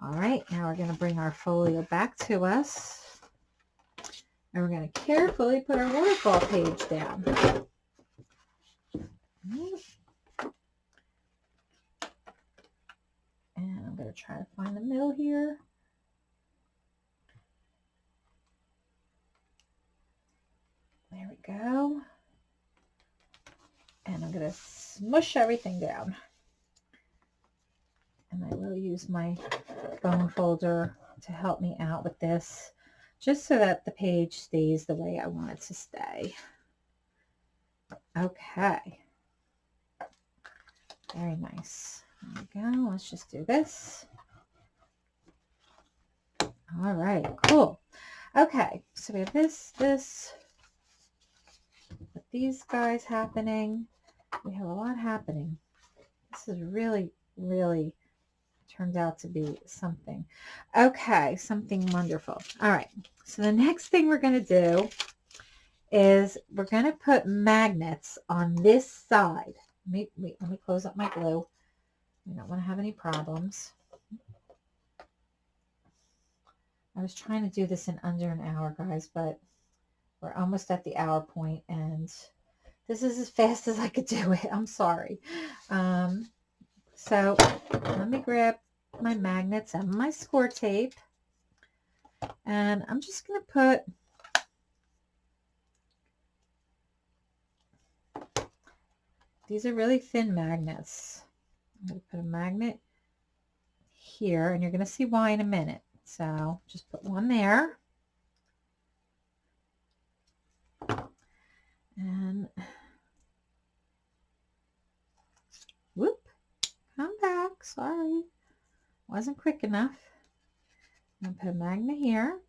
All right, now we're going to bring our folio back to us. And we're going to carefully put our waterfall page down. And I'm going to try to find the middle here. There we go. And I'm going to smush everything down. And I will use my bone folder to help me out with this, just so that the page stays the way I want it to stay. Okay. Very nice. There we go. Let's just do this. All right, cool. Okay, so we have this, this, with these guys happening. We have a lot happening. This is really, really turned out to be something. Okay, something wonderful. All right, so the next thing we're going to do is we're going to put magnets on this side. Let me, wait, let me close up my glue. I don't want to have any problems. I was trying to do this in under an hour, guys, but we're almost at the hour point, and this is as fast as I could do it. I'm sorry. Um, so let me grab my magnets and my score tape. And I'm just going to put these are really thin magnets. I'm going to put a magnet here and you're going to see why in a minute. So just put one there. And whoop, come back, sorry. Wasn't quick enough. I'm gonna put a magnet here.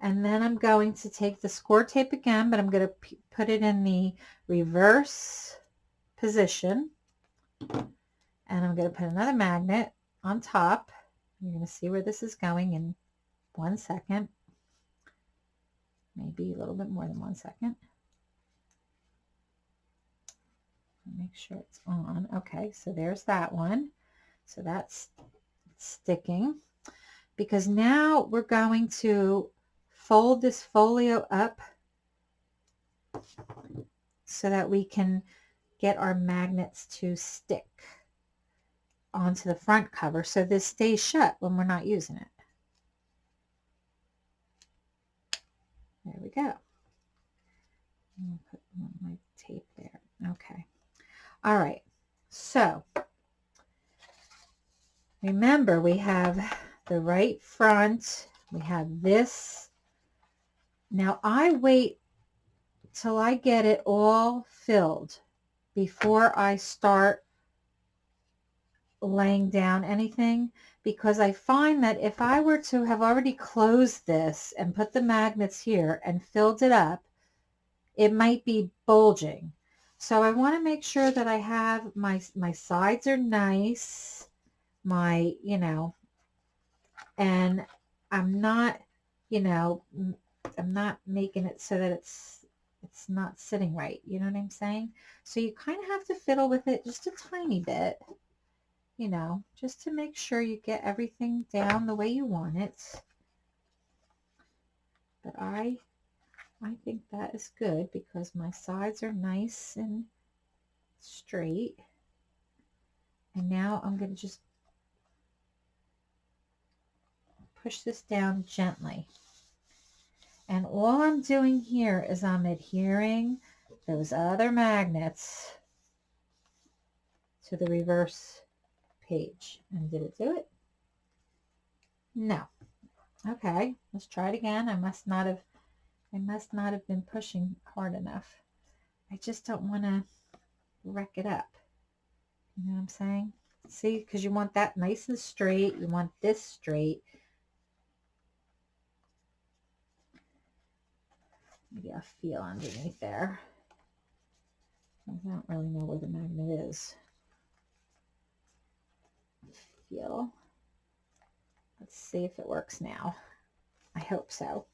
And then I'm going to take the score tape again, but I'm going to put it in the reverse position. And I'm going to put another magnet on top. You're going to see where this is going in one second. Maybe a little bit more than one second. Make sure it's on. Okay, so there's that one. So that's sticking because now we're going to fold this folio up so that we can get our magnets to stick onto the front cover so this stays shut when we're not using it. There we go. put my tape there. Okay. All right. So remember we have the right front. We have this. Now I wait till I get it all filled before I start laying down anything because I find that if I were to have already closed this and put the magnets here and filled it up, it might be bulging. So I want to make sure that I have my, my sides are nice, my, you know, and I'm not, you know, I'm not making it so that it's it's not sitting right. You know what I'm saying? So you kind of have to fiddle with it just a tiny bit, you know, just to make sure you get everything down the way you want it. But I, I think that is good because my sides are nice and straight. And now I'm going to just push this down gently. And all I'm doing here is I'm adhering those other magnets to the reverse page. And did it do it? No. Okay, let's try it again. I must not have I must not have been pushing hard enough. I just don't want to wreck it up. You know what I'm saying? See, because you want that nice and straight. You want this straight. Maybe I feel underneath there. I don't really know where the magnet is. Feel. Let's see if it works now. I hope so.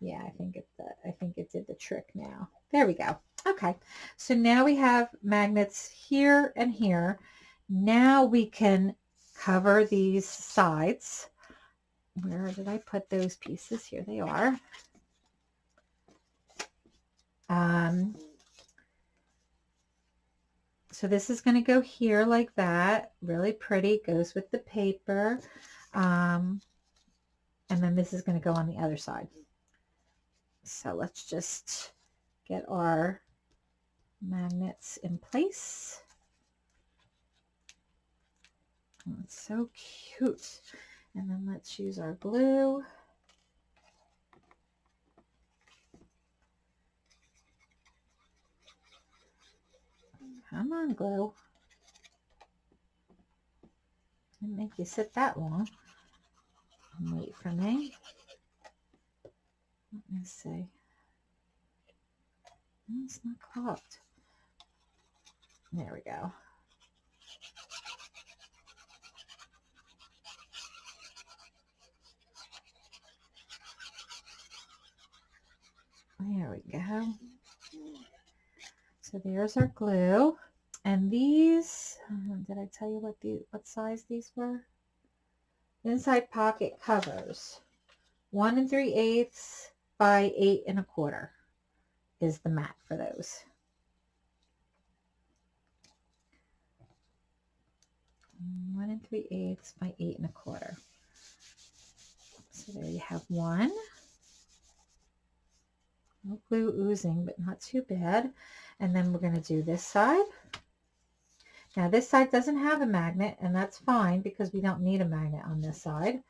Yeah, I think it I think it did the trick now. There we go. Okay, so now we have magnets here and here. Now we can cover these sides. Where did I put those pieces? Here they are. Um, so this is going to go here like that. Really pretty. Goes with the paper. Um, and then this is going to go on the other side. So let's just get our magnets in place. Oh, it's so cute. And then let's use our glue. Come on, glue. Didn't make you sit that long. Wait for me. Let me see. it's not clogged. There we go. There we go. So there's our glue. And these, um, did I tell you what the what size these were? Inside pocket covers. One and three eighths by eight and a quarter is the mat for those. One and three eighths by eight and a quarter. So there you have one. No glue oozing, but not too bad. And then we're going to do this side. Now this side doesn't have a magnet, and that's fine because we don't need a magnet on this side.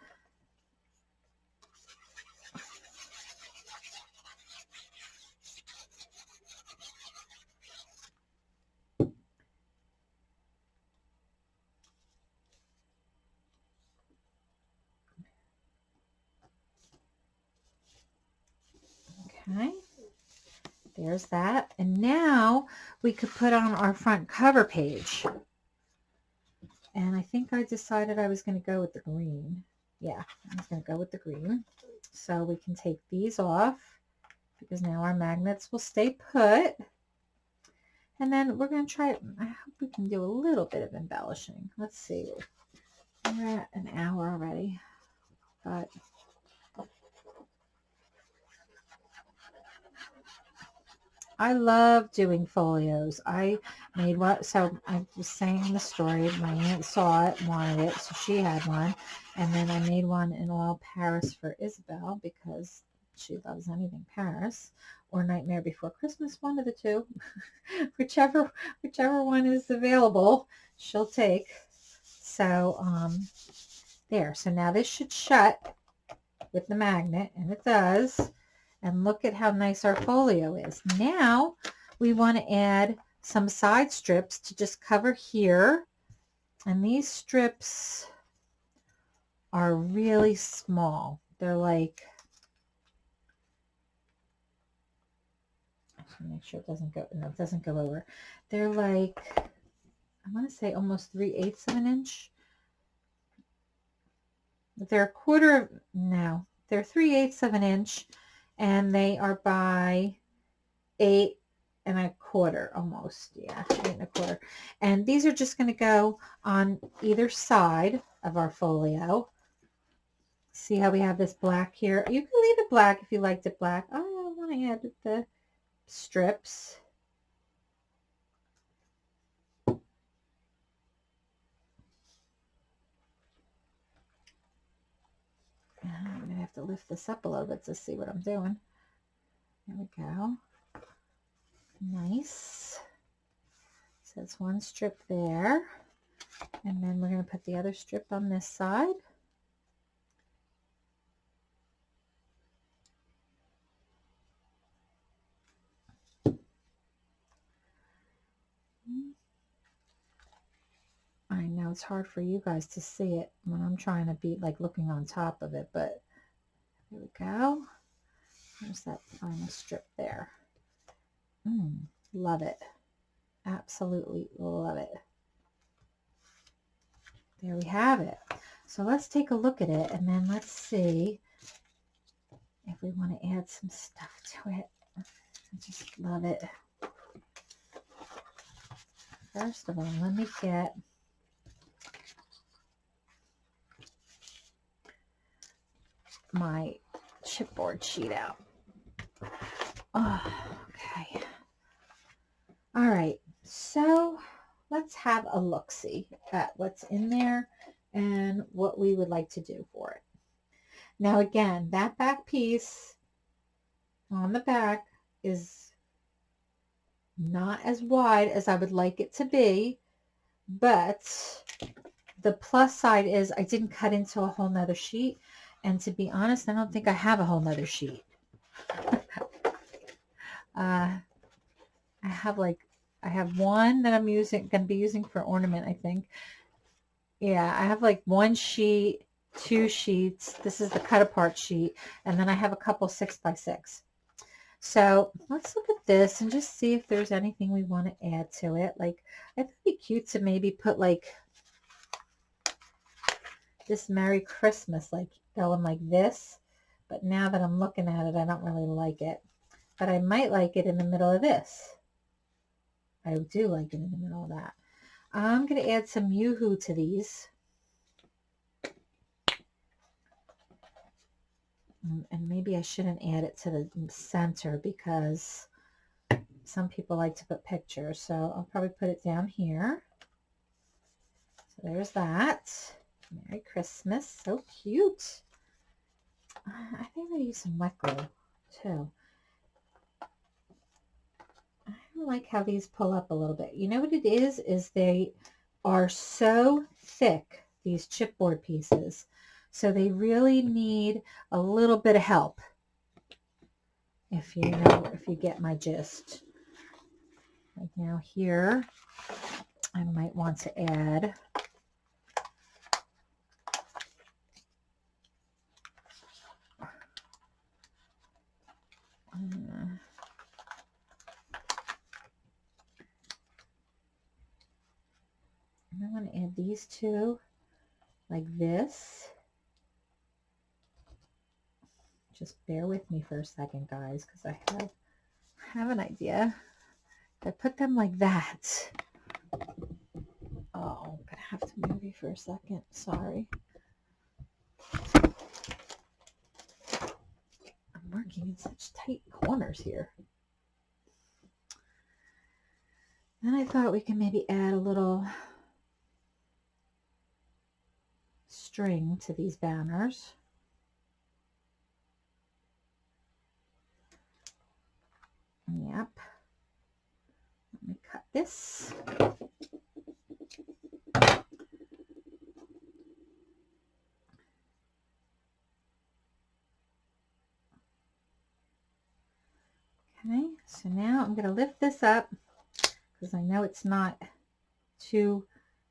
Okay. There's that. And now we could put on our front cover page. And I think I decided I was going to go with the green. Yeah, I was going to go with the green. So we can take these off because now our magnets will stay put. And then we're going to try, I hope we can do a little bit of embellishing. Let's see. We're at an hour already, but I love doing folios. I made what, so I was saying the story. My aunt saw it, wanted it, so she had one. And then I made one in Oil Paris for Isabel because she loves anything Paris or Nightmare Before Christmas, one of the two. whichever, whichever one is available, she'll take. So, um, there. So now this should shut with the magnet, and it does. And look at how nice our folio is. Now we want to add some side strips to just cover here. And these strips are really small. They're like, make sure it doesn't go, no, it doesn't go over. They're like, I want to say almost 3 eighths of an inch. They're a quarter of, no, they're 3 eighths of an inch and they are by eight and a quarter almost. Yeah eight and a quarter. And these are just going to go on either side of our folio. See how we have this black here? You can leave it black if you liked it black. Oh i want to add the strips I'm going to lift this up a little bit to see what I'm doing. There we go. Nice. So it's one strip there. And then we're going to put the other strip on this side. I know it's hard for you guys to see it when I'm trying to be like looking on top of it, but there we go. There's that final strip there. Mm, love it. Absolutely love it. There we have it. So let's take a look at it and then let's see if we want to add some stuff to it. I just love it. First of all, let me get my chipboard sheet out. Oh, okay. All right. So let's have a look-see at what's in there and what we would like to do for it. Now again, that back piece on the back is not as wide as I would like it to be, but the plus side is I didn't cut into a whole nother sheet. And to be honest, I don't think I have a whole nother sheet. uh, I have like, I have one that I'm using, going to be using for ornament, I think. Yeah, I have like one sheet, two sheets. This is the cut apart sheet. And then I have a couple six by six. So let's look at this and just see if there's anything we want to add to it. Like, I think it'd be cute to maybe put like this Merry Christmas, like going like this. But now that I'm looking at it, I don't really like it. But I might like it in the middle of this. I do like it in the middle of that. I'm going to add some UHU to these. Mm, and maybe I shouldn't add it to the center because some people like to put pictures. So I'll probably put it down here. So there's that. Merry Christmas. So cute. I think to use some wet glue too. I like how these pull up a little bit. You know what it is? Is they are so thick, these chipboard pieces. So they really need a little bit of help. If you know, if you get my gist. Right now here, I might want to add I want to add these two like this. Just bear with me for a second, guys, because I have, have an idea. I put them like that. Oh, I'm gonna have to move you for a second. Sorry. I'm working in such tight corners here. Then I thought we can maybe add a little string to these banners. Yep. Let me cut this. Okay, so now I'm going to lift this up because I know it's not too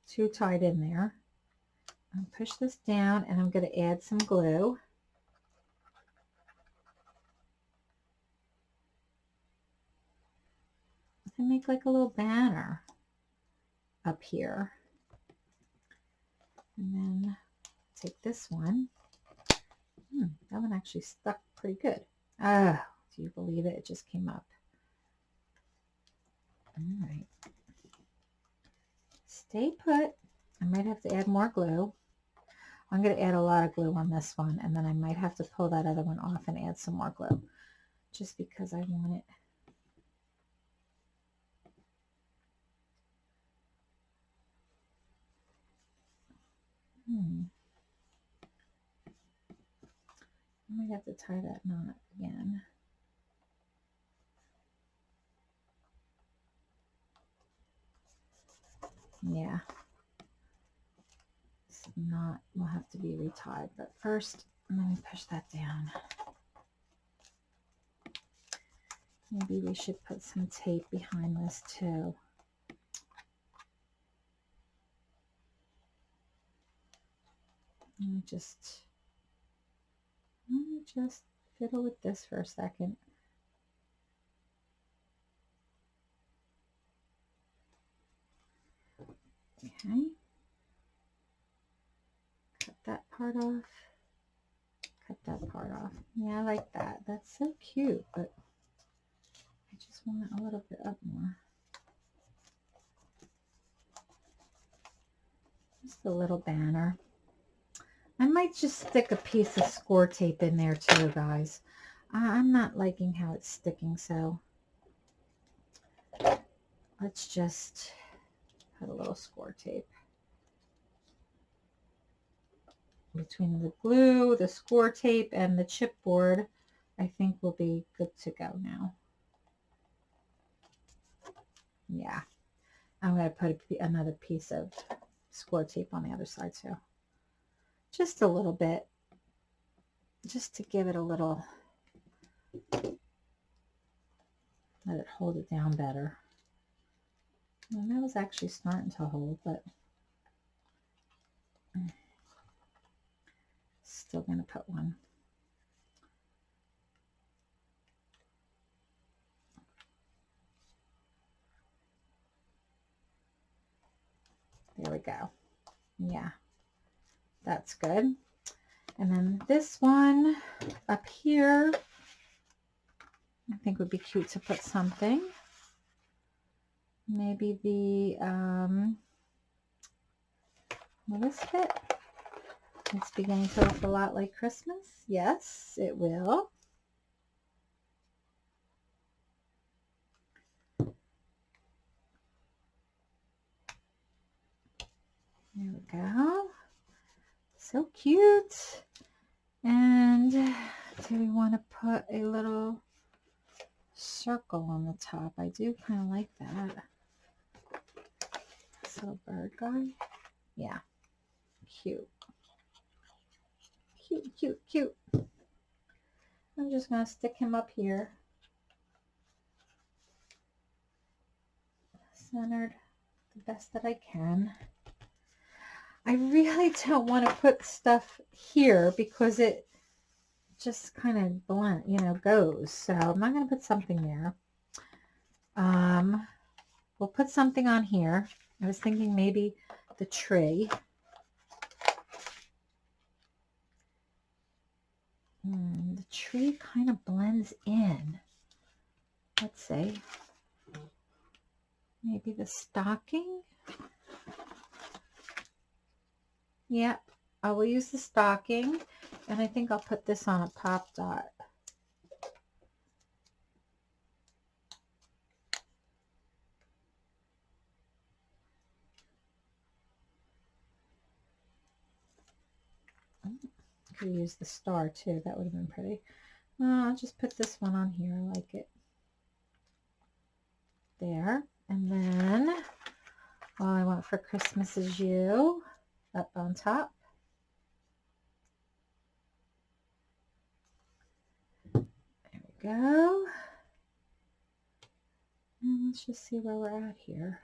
too tight in there. I'll push this down and I'm going to add some glue. And make like a little banner up here. And then take this one. Hmm, that one actually stuck pretty good. Ah, do you believe it? It just came up. All right. Stay put. I might have to add more glue. I'm going to add a lot of glue on this one and then I might have to pull that other one off and add some more glue just because I want it. Hmm. I might have to tie that knot again. Yeah not will have to be retied. But first, let me push that down. Maybe we should put some tape behind this too. Let me just, let me just fiddle with this for a second. Okay that part off. Cut that part off. Yeah, I like that. That's so cute, but I just want it a little bit up more. Just a little banner. I might just stick a piece of score tape in there too, guys. I'm not liking how it's sticking, so let's just put a little score tape. Between the glue, the score tape, and the chipboard, I think we'll be good to go now. Yeah, I'm going to put a, another piece of score tape on the other side too. Just a little bit, just to give it a little, let it hold it down better. And that was actually starting to hold, but still going to put one. There we go. Yeah, that's good. And then this one up here, I think would be cute to put something. Maybe the, um, will this fit? It's beginning to look a lot like Christmas. Yes, it will. There we go. So cute. And do we want to put a little circle on the top? I do kind of like that. This little bird guy. Yeah, cute cute, cute, cute. I'm just going to stick him up here. Centered the best that I can. I really don't want to put stuff here because it just kind of blunt, you know, goes. So I'm not going to put something there. Um, we'll put something on here. I was thinking maybe the tree. Hmm, the tree kind of blends in. Let's see. Maybe the stocking. Yep, I will use the stocking. And I think I'll put this on a pop dot. Could use the star too. That would have been pretty. Uh, I'll just put this one on here. I like it. There. And then all I want for Christmas is you up on top. There we go. And let's just see where we're at here.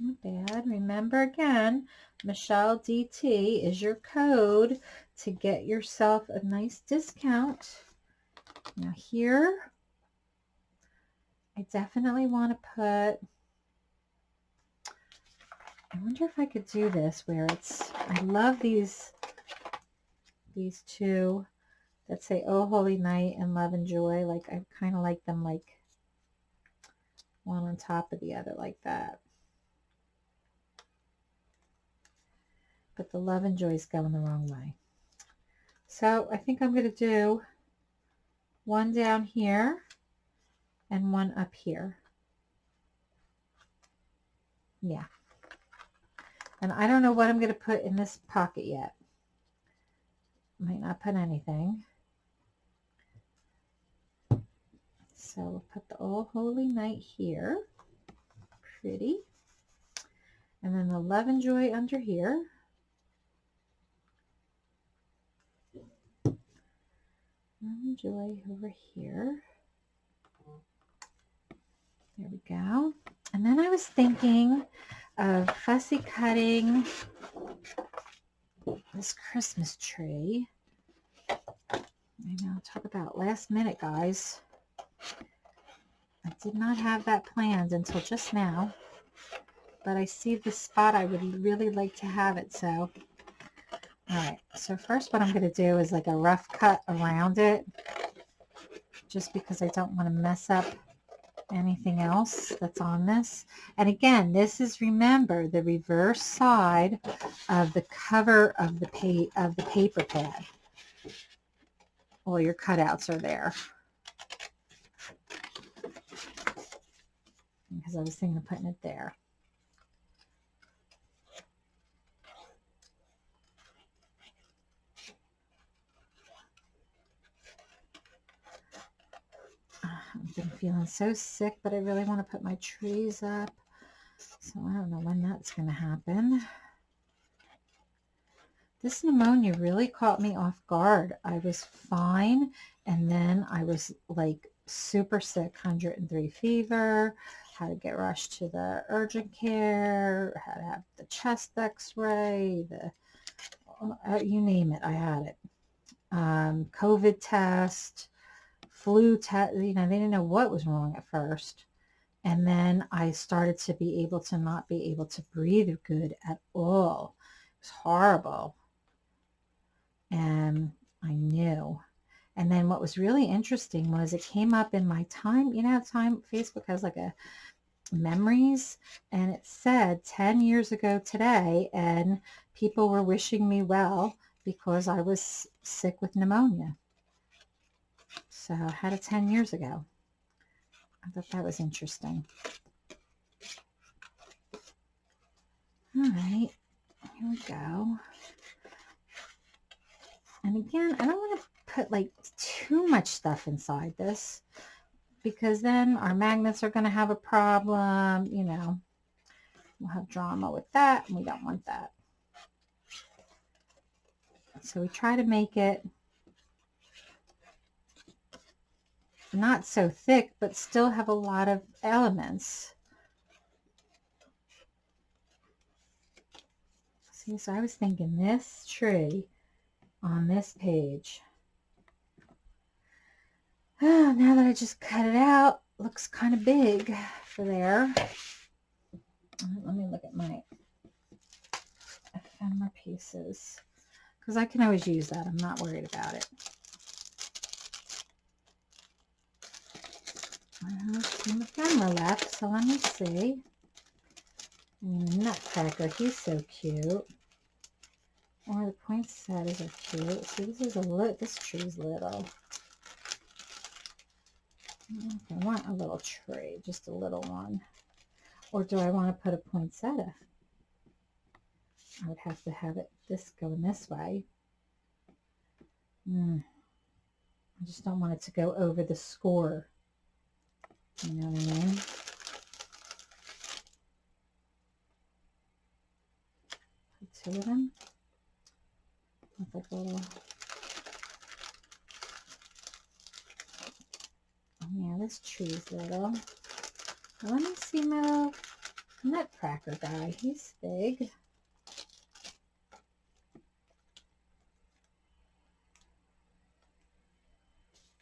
Not bad. Remember again, Michelle DT is your code to get yourself a nice discount. Now here, I definitely want to put, I wonder if I could do this where it's, I love these, these two that say, Oh Holy Night and Love and Joy. Like I kind of like them like one on top of the other like that. But the love and joy is going the wrong way. So I think I'm going to do one down here and one up here. Yeah. And I don't know what I'm going to put in this pocket yet. Might not put anything. So we'll put the All Holy Night here. Pretty. And then the Love and Joy under here. Um, Joy over here. There we go. And then I was thinking of fussy cutting this Christmas tree. I know, talk about last minute, guys. I did not have that planned until just now, but I see the spot I would really like to have it, so all right, so first what I'm going to do is like a rough cut around it, just because I don't want to mess up anything else that's on this. And again, this is, remember, the reverse side of the cover of the, pa of the paper pad. All your cutouts are there. Because I was thinking of putting it there. I've been feeling so sick, but I really want to put my trees up. So I don't know when that's going to happen. This pneumonia really caught me off guard. I was fine, and then I was like super sick, 103 fever, had to get rushed to the urgent care, had to have the chest x-ray, the uh, you name it, I had it. Um, COVID test, flu test, you know, they didn't know what was wrong at first. And then I started to be able to not be able to breathe good at all. It was horrible. And I knew. And then what was really interesting was it came up in my time, you know, time Facebook has like a memories and it said 10 years ago today and people were wishing me well because I was sick with pneumonia. So I had it 10 years ago. I thought that was interesting. All right, here we go. And again, I don't want to put like too much stuff inside this because then our magnets are going to have a problem, you know. We'll have drama with that, and we don't want that. So we try to make it not so thick, but still have a lot of elements. See, so I was thinking this tree on this page. Oh, now that I just cut it out, looks kind of big for there. Let me look at my ephemera pieces because I can always use that. I'm not worried about it. Camera left, so let me see. I the nutcracker, he's so cute. Or the poinsettias are cute. See, this is a little, this tree's little. I want a little tree, just a little one. Or do I want to put a poinsettia? I would have to have it this going this way. Mm. I just don't want it to go over the score. You know what I mean? Two of them. With like little oh, Yeah, this tree's little. Let me see my nutcracker guy. He's big.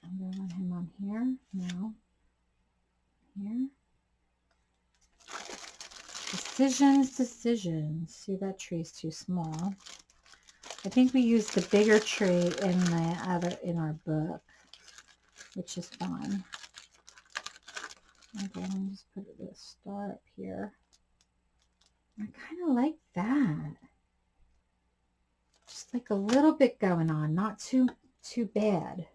I'm going to want him on here. No. Here. Decisions, decisions. See, that tree's too small. I think we used the bigger tree in the other in our book, which is fine. Okay, let me just put a star up here. I kind of like that. Just like a little bit going on, not too too bad.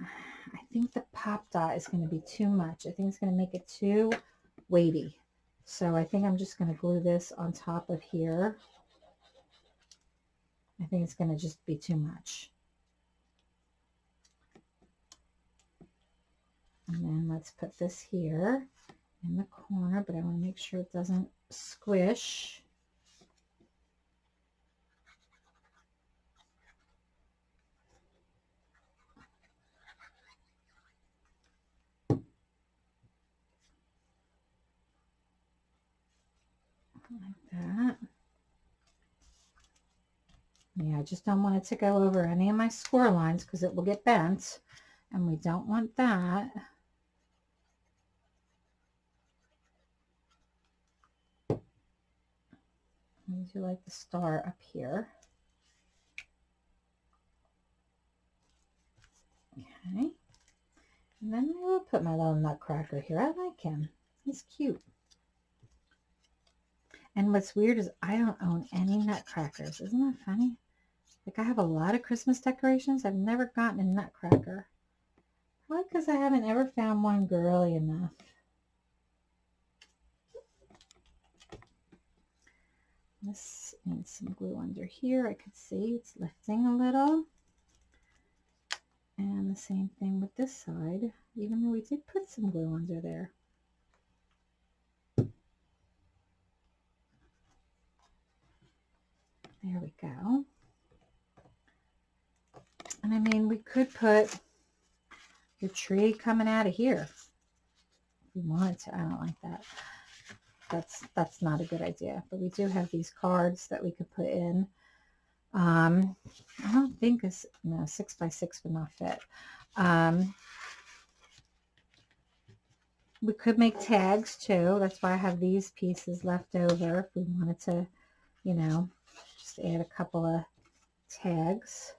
I think the pop dot is going to be too much. I think it's going to make it too weighty. So I think I'm just going to glue this on top of here. I think it's going to just be too much. And then let's put this here in the corner, but I want to make sure it doesn't squish. Like that. Yeah, I just don't want it to go over any of my score lines because it will get bent and we don't want that. I do like the star up here. Okay. And then I will put my little nutcracker here. I like him. He's cute. And what's weird is I don't own any nutcrackers. Isn't that funny? Like I have a lot of Christmas decorations. I've never gotten a nutcracker. Probably because I haven't ever found one girly enough. This and some glue under here. I could see it's lifting a little. And the same thing with this side, even though we did put some glue under there. There we go. And I mean, we could put the tree coming out of here. If we wanted to. I don't like that that's that's not a good idea. But we do have these cards that we could put in. Um, I don't think this no six by six would not fit. Um, we could make tags too. That's why I have these pieces left over if we wanted to, you know, just add a couple of tags.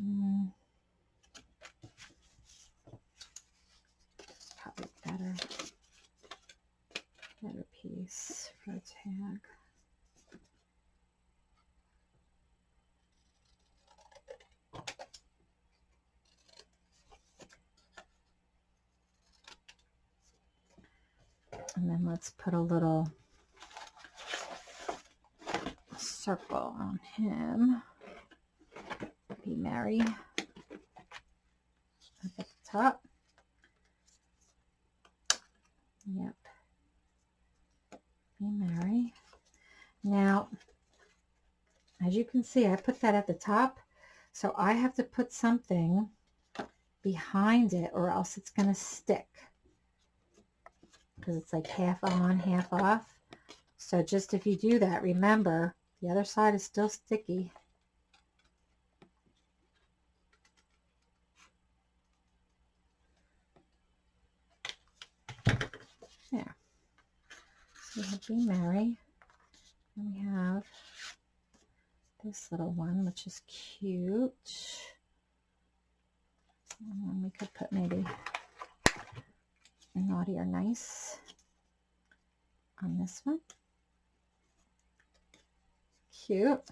Mm. Probably better, better piece for a tag. And then let's put a little circle on him be Merry at the top. Yep. Be Merry. Now, as you can see, I put that at the top. So I have to put something behind it or else it's going to stick. Because it's like half on, half off. So just if you do that, remember the other side is still sticky. Yeah. So we have Be Merry. And we have this little one, which is cute. And we could put maybe naughty or nice on this one. Cute.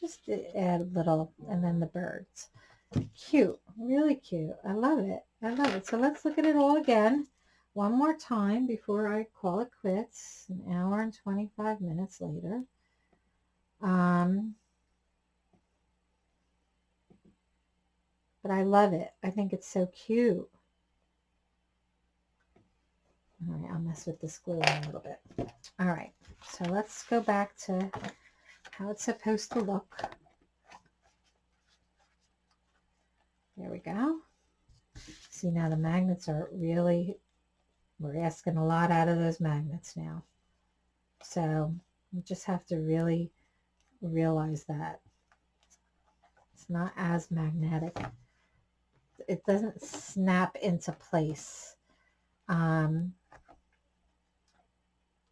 Just add a little, and then the birds. Cute, really cute. I love it. I love it. So let's look at it all again one more time before I call it quits, an hour and 25 minutes later. Um, but I love it. I think it's so cute. All right, I'll mess with this glue a little bit. All right, so let's go back to how it's supposed to look. There we go. See now the magnets are really, we're asking a lot out of those magnets now. So we just have to really realize that. It's not as magnetic. It doesn't snap into place um,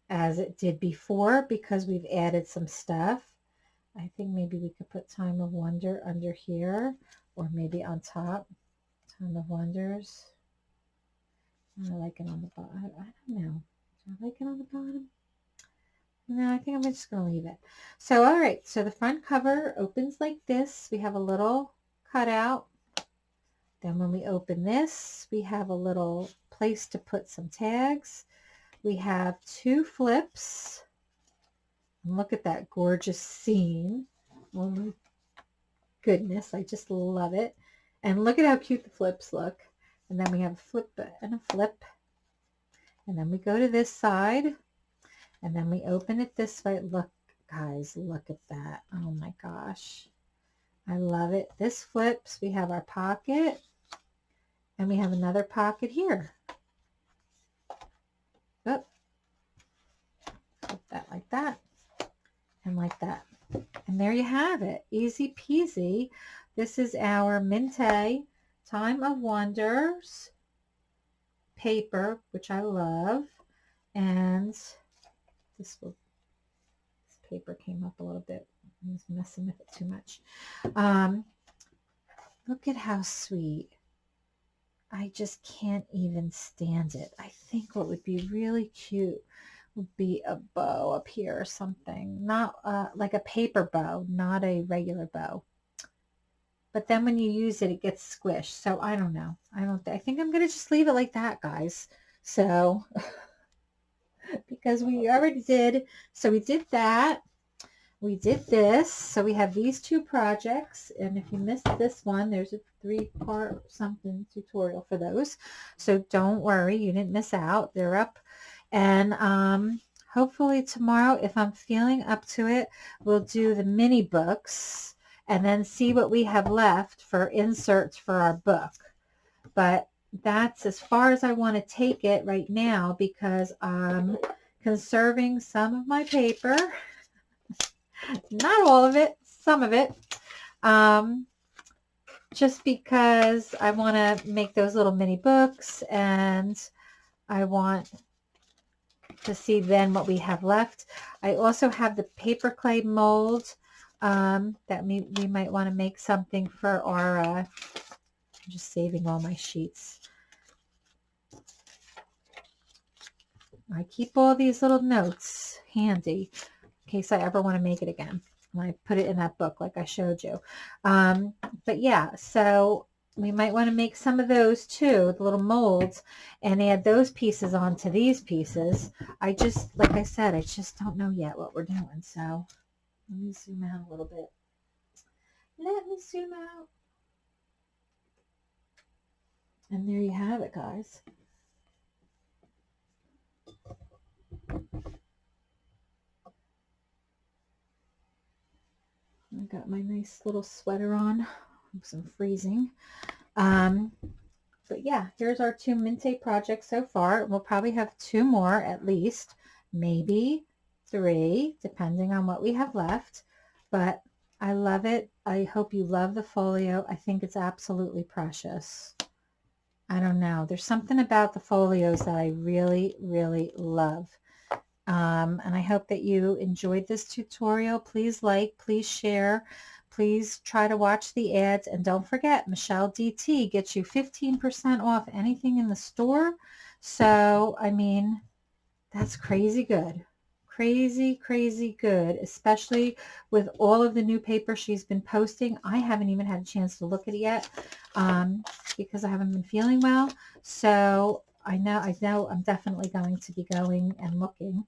as it did before because we've added some stuff. I think maybe we could put Time of Wonder under here or maybe on top. Time of Wonders. I like it on the bottom. I, don't know. Do I like it on the bottom? No, I think I'm just going to leave it. So, all right. So the front cover opens like this. We have a little cutout. Then when we open this, we have a little place to put some tags. We have two flips. Look at that gorgeous scene. Oh my goodness, I just love it. And look at how cute the flips look. And then we have a flip and a flip. And then we go to this side. And then we open it this way. Look, guys, look at that. Oh my gosh. I love it. This flips. We have our pocket. And we have another pocket here. Flip that like that and like that. And there you have it. Easy peasy. This is our Mintay Time of Wonders paper, which I love. And this will this paper came up a little bit. I was messing with it too much. Um, look at how sweet. I just can't even stand it. I think what would be really cute would be a bow up here or something. Not uh, like a paper bow, not a regular bow. But then when you use it, it gets squished. So I don't know. I don't. I think I'm going to just leave it like that, guys. So because we already did. So we did that. We did this. So we have these two projects. And if you missed this one, there's a three-part something tutorial for those. So don't worry. You didn't miss out. They're up and um, hopefully tomorrow, if I'm feeling up to it, we'll do the mini books and then see what we have left for inserts for our book. But that's as far as I want to take it right now because I'm conserving some of my paper. Not all of it, some of it. Um, just because I want to make those little mini books and I want to see then what we have left. I also have the paper clay mold um, that we, we might want to make something for our, uh, I'm just saving all my sheets. I keep all these little notes handy case I ever want to make it again. And I put it in that book like I showed you. Um, but yeah, so we might want to make some of those too, the little molds, and add those pieces onto these pieces. I just, like I said, I just don't know yet what we're doing. So let me zoom out a little bit. Let me zoom out. And there you have it, guys. I got my nice little sweater on some freezing. Um, but yeah, here's our two Mintay projects so far. We'll probably have two more at least, maybe three, depending on what we have left. But I love it. I hope you love the folio. I think it's absolutely precious. I don't know. There's something about the folios that I really, really love. Um, and I hope that you enjoyed this tutorial. Please like, please share, please try to watch the ads. And don't forget, Michelle DT gets you 15% off anything in the store. So, I mean, that's crazy good. Crazy, crazy good, especially with all of the new paper she's been posting. I haven't even had a chance to look at it yet um, because I haven't been feeling well. So I know, I know I'm definitely going to be going and looking.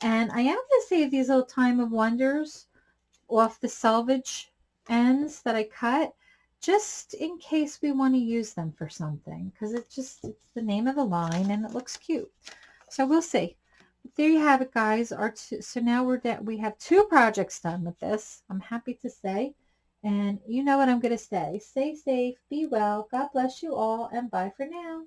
And I am going to save these little time of wonders off the selvage ends that I cut just in case we want to use them for something because it just it's the name of the line and it looks cute. So we'll see. There you have it guys. Our two, so now we're that we have two projects done with this i'm happy to say. And you know what i'm going to say. Stay safe be well god bless you all and bye for now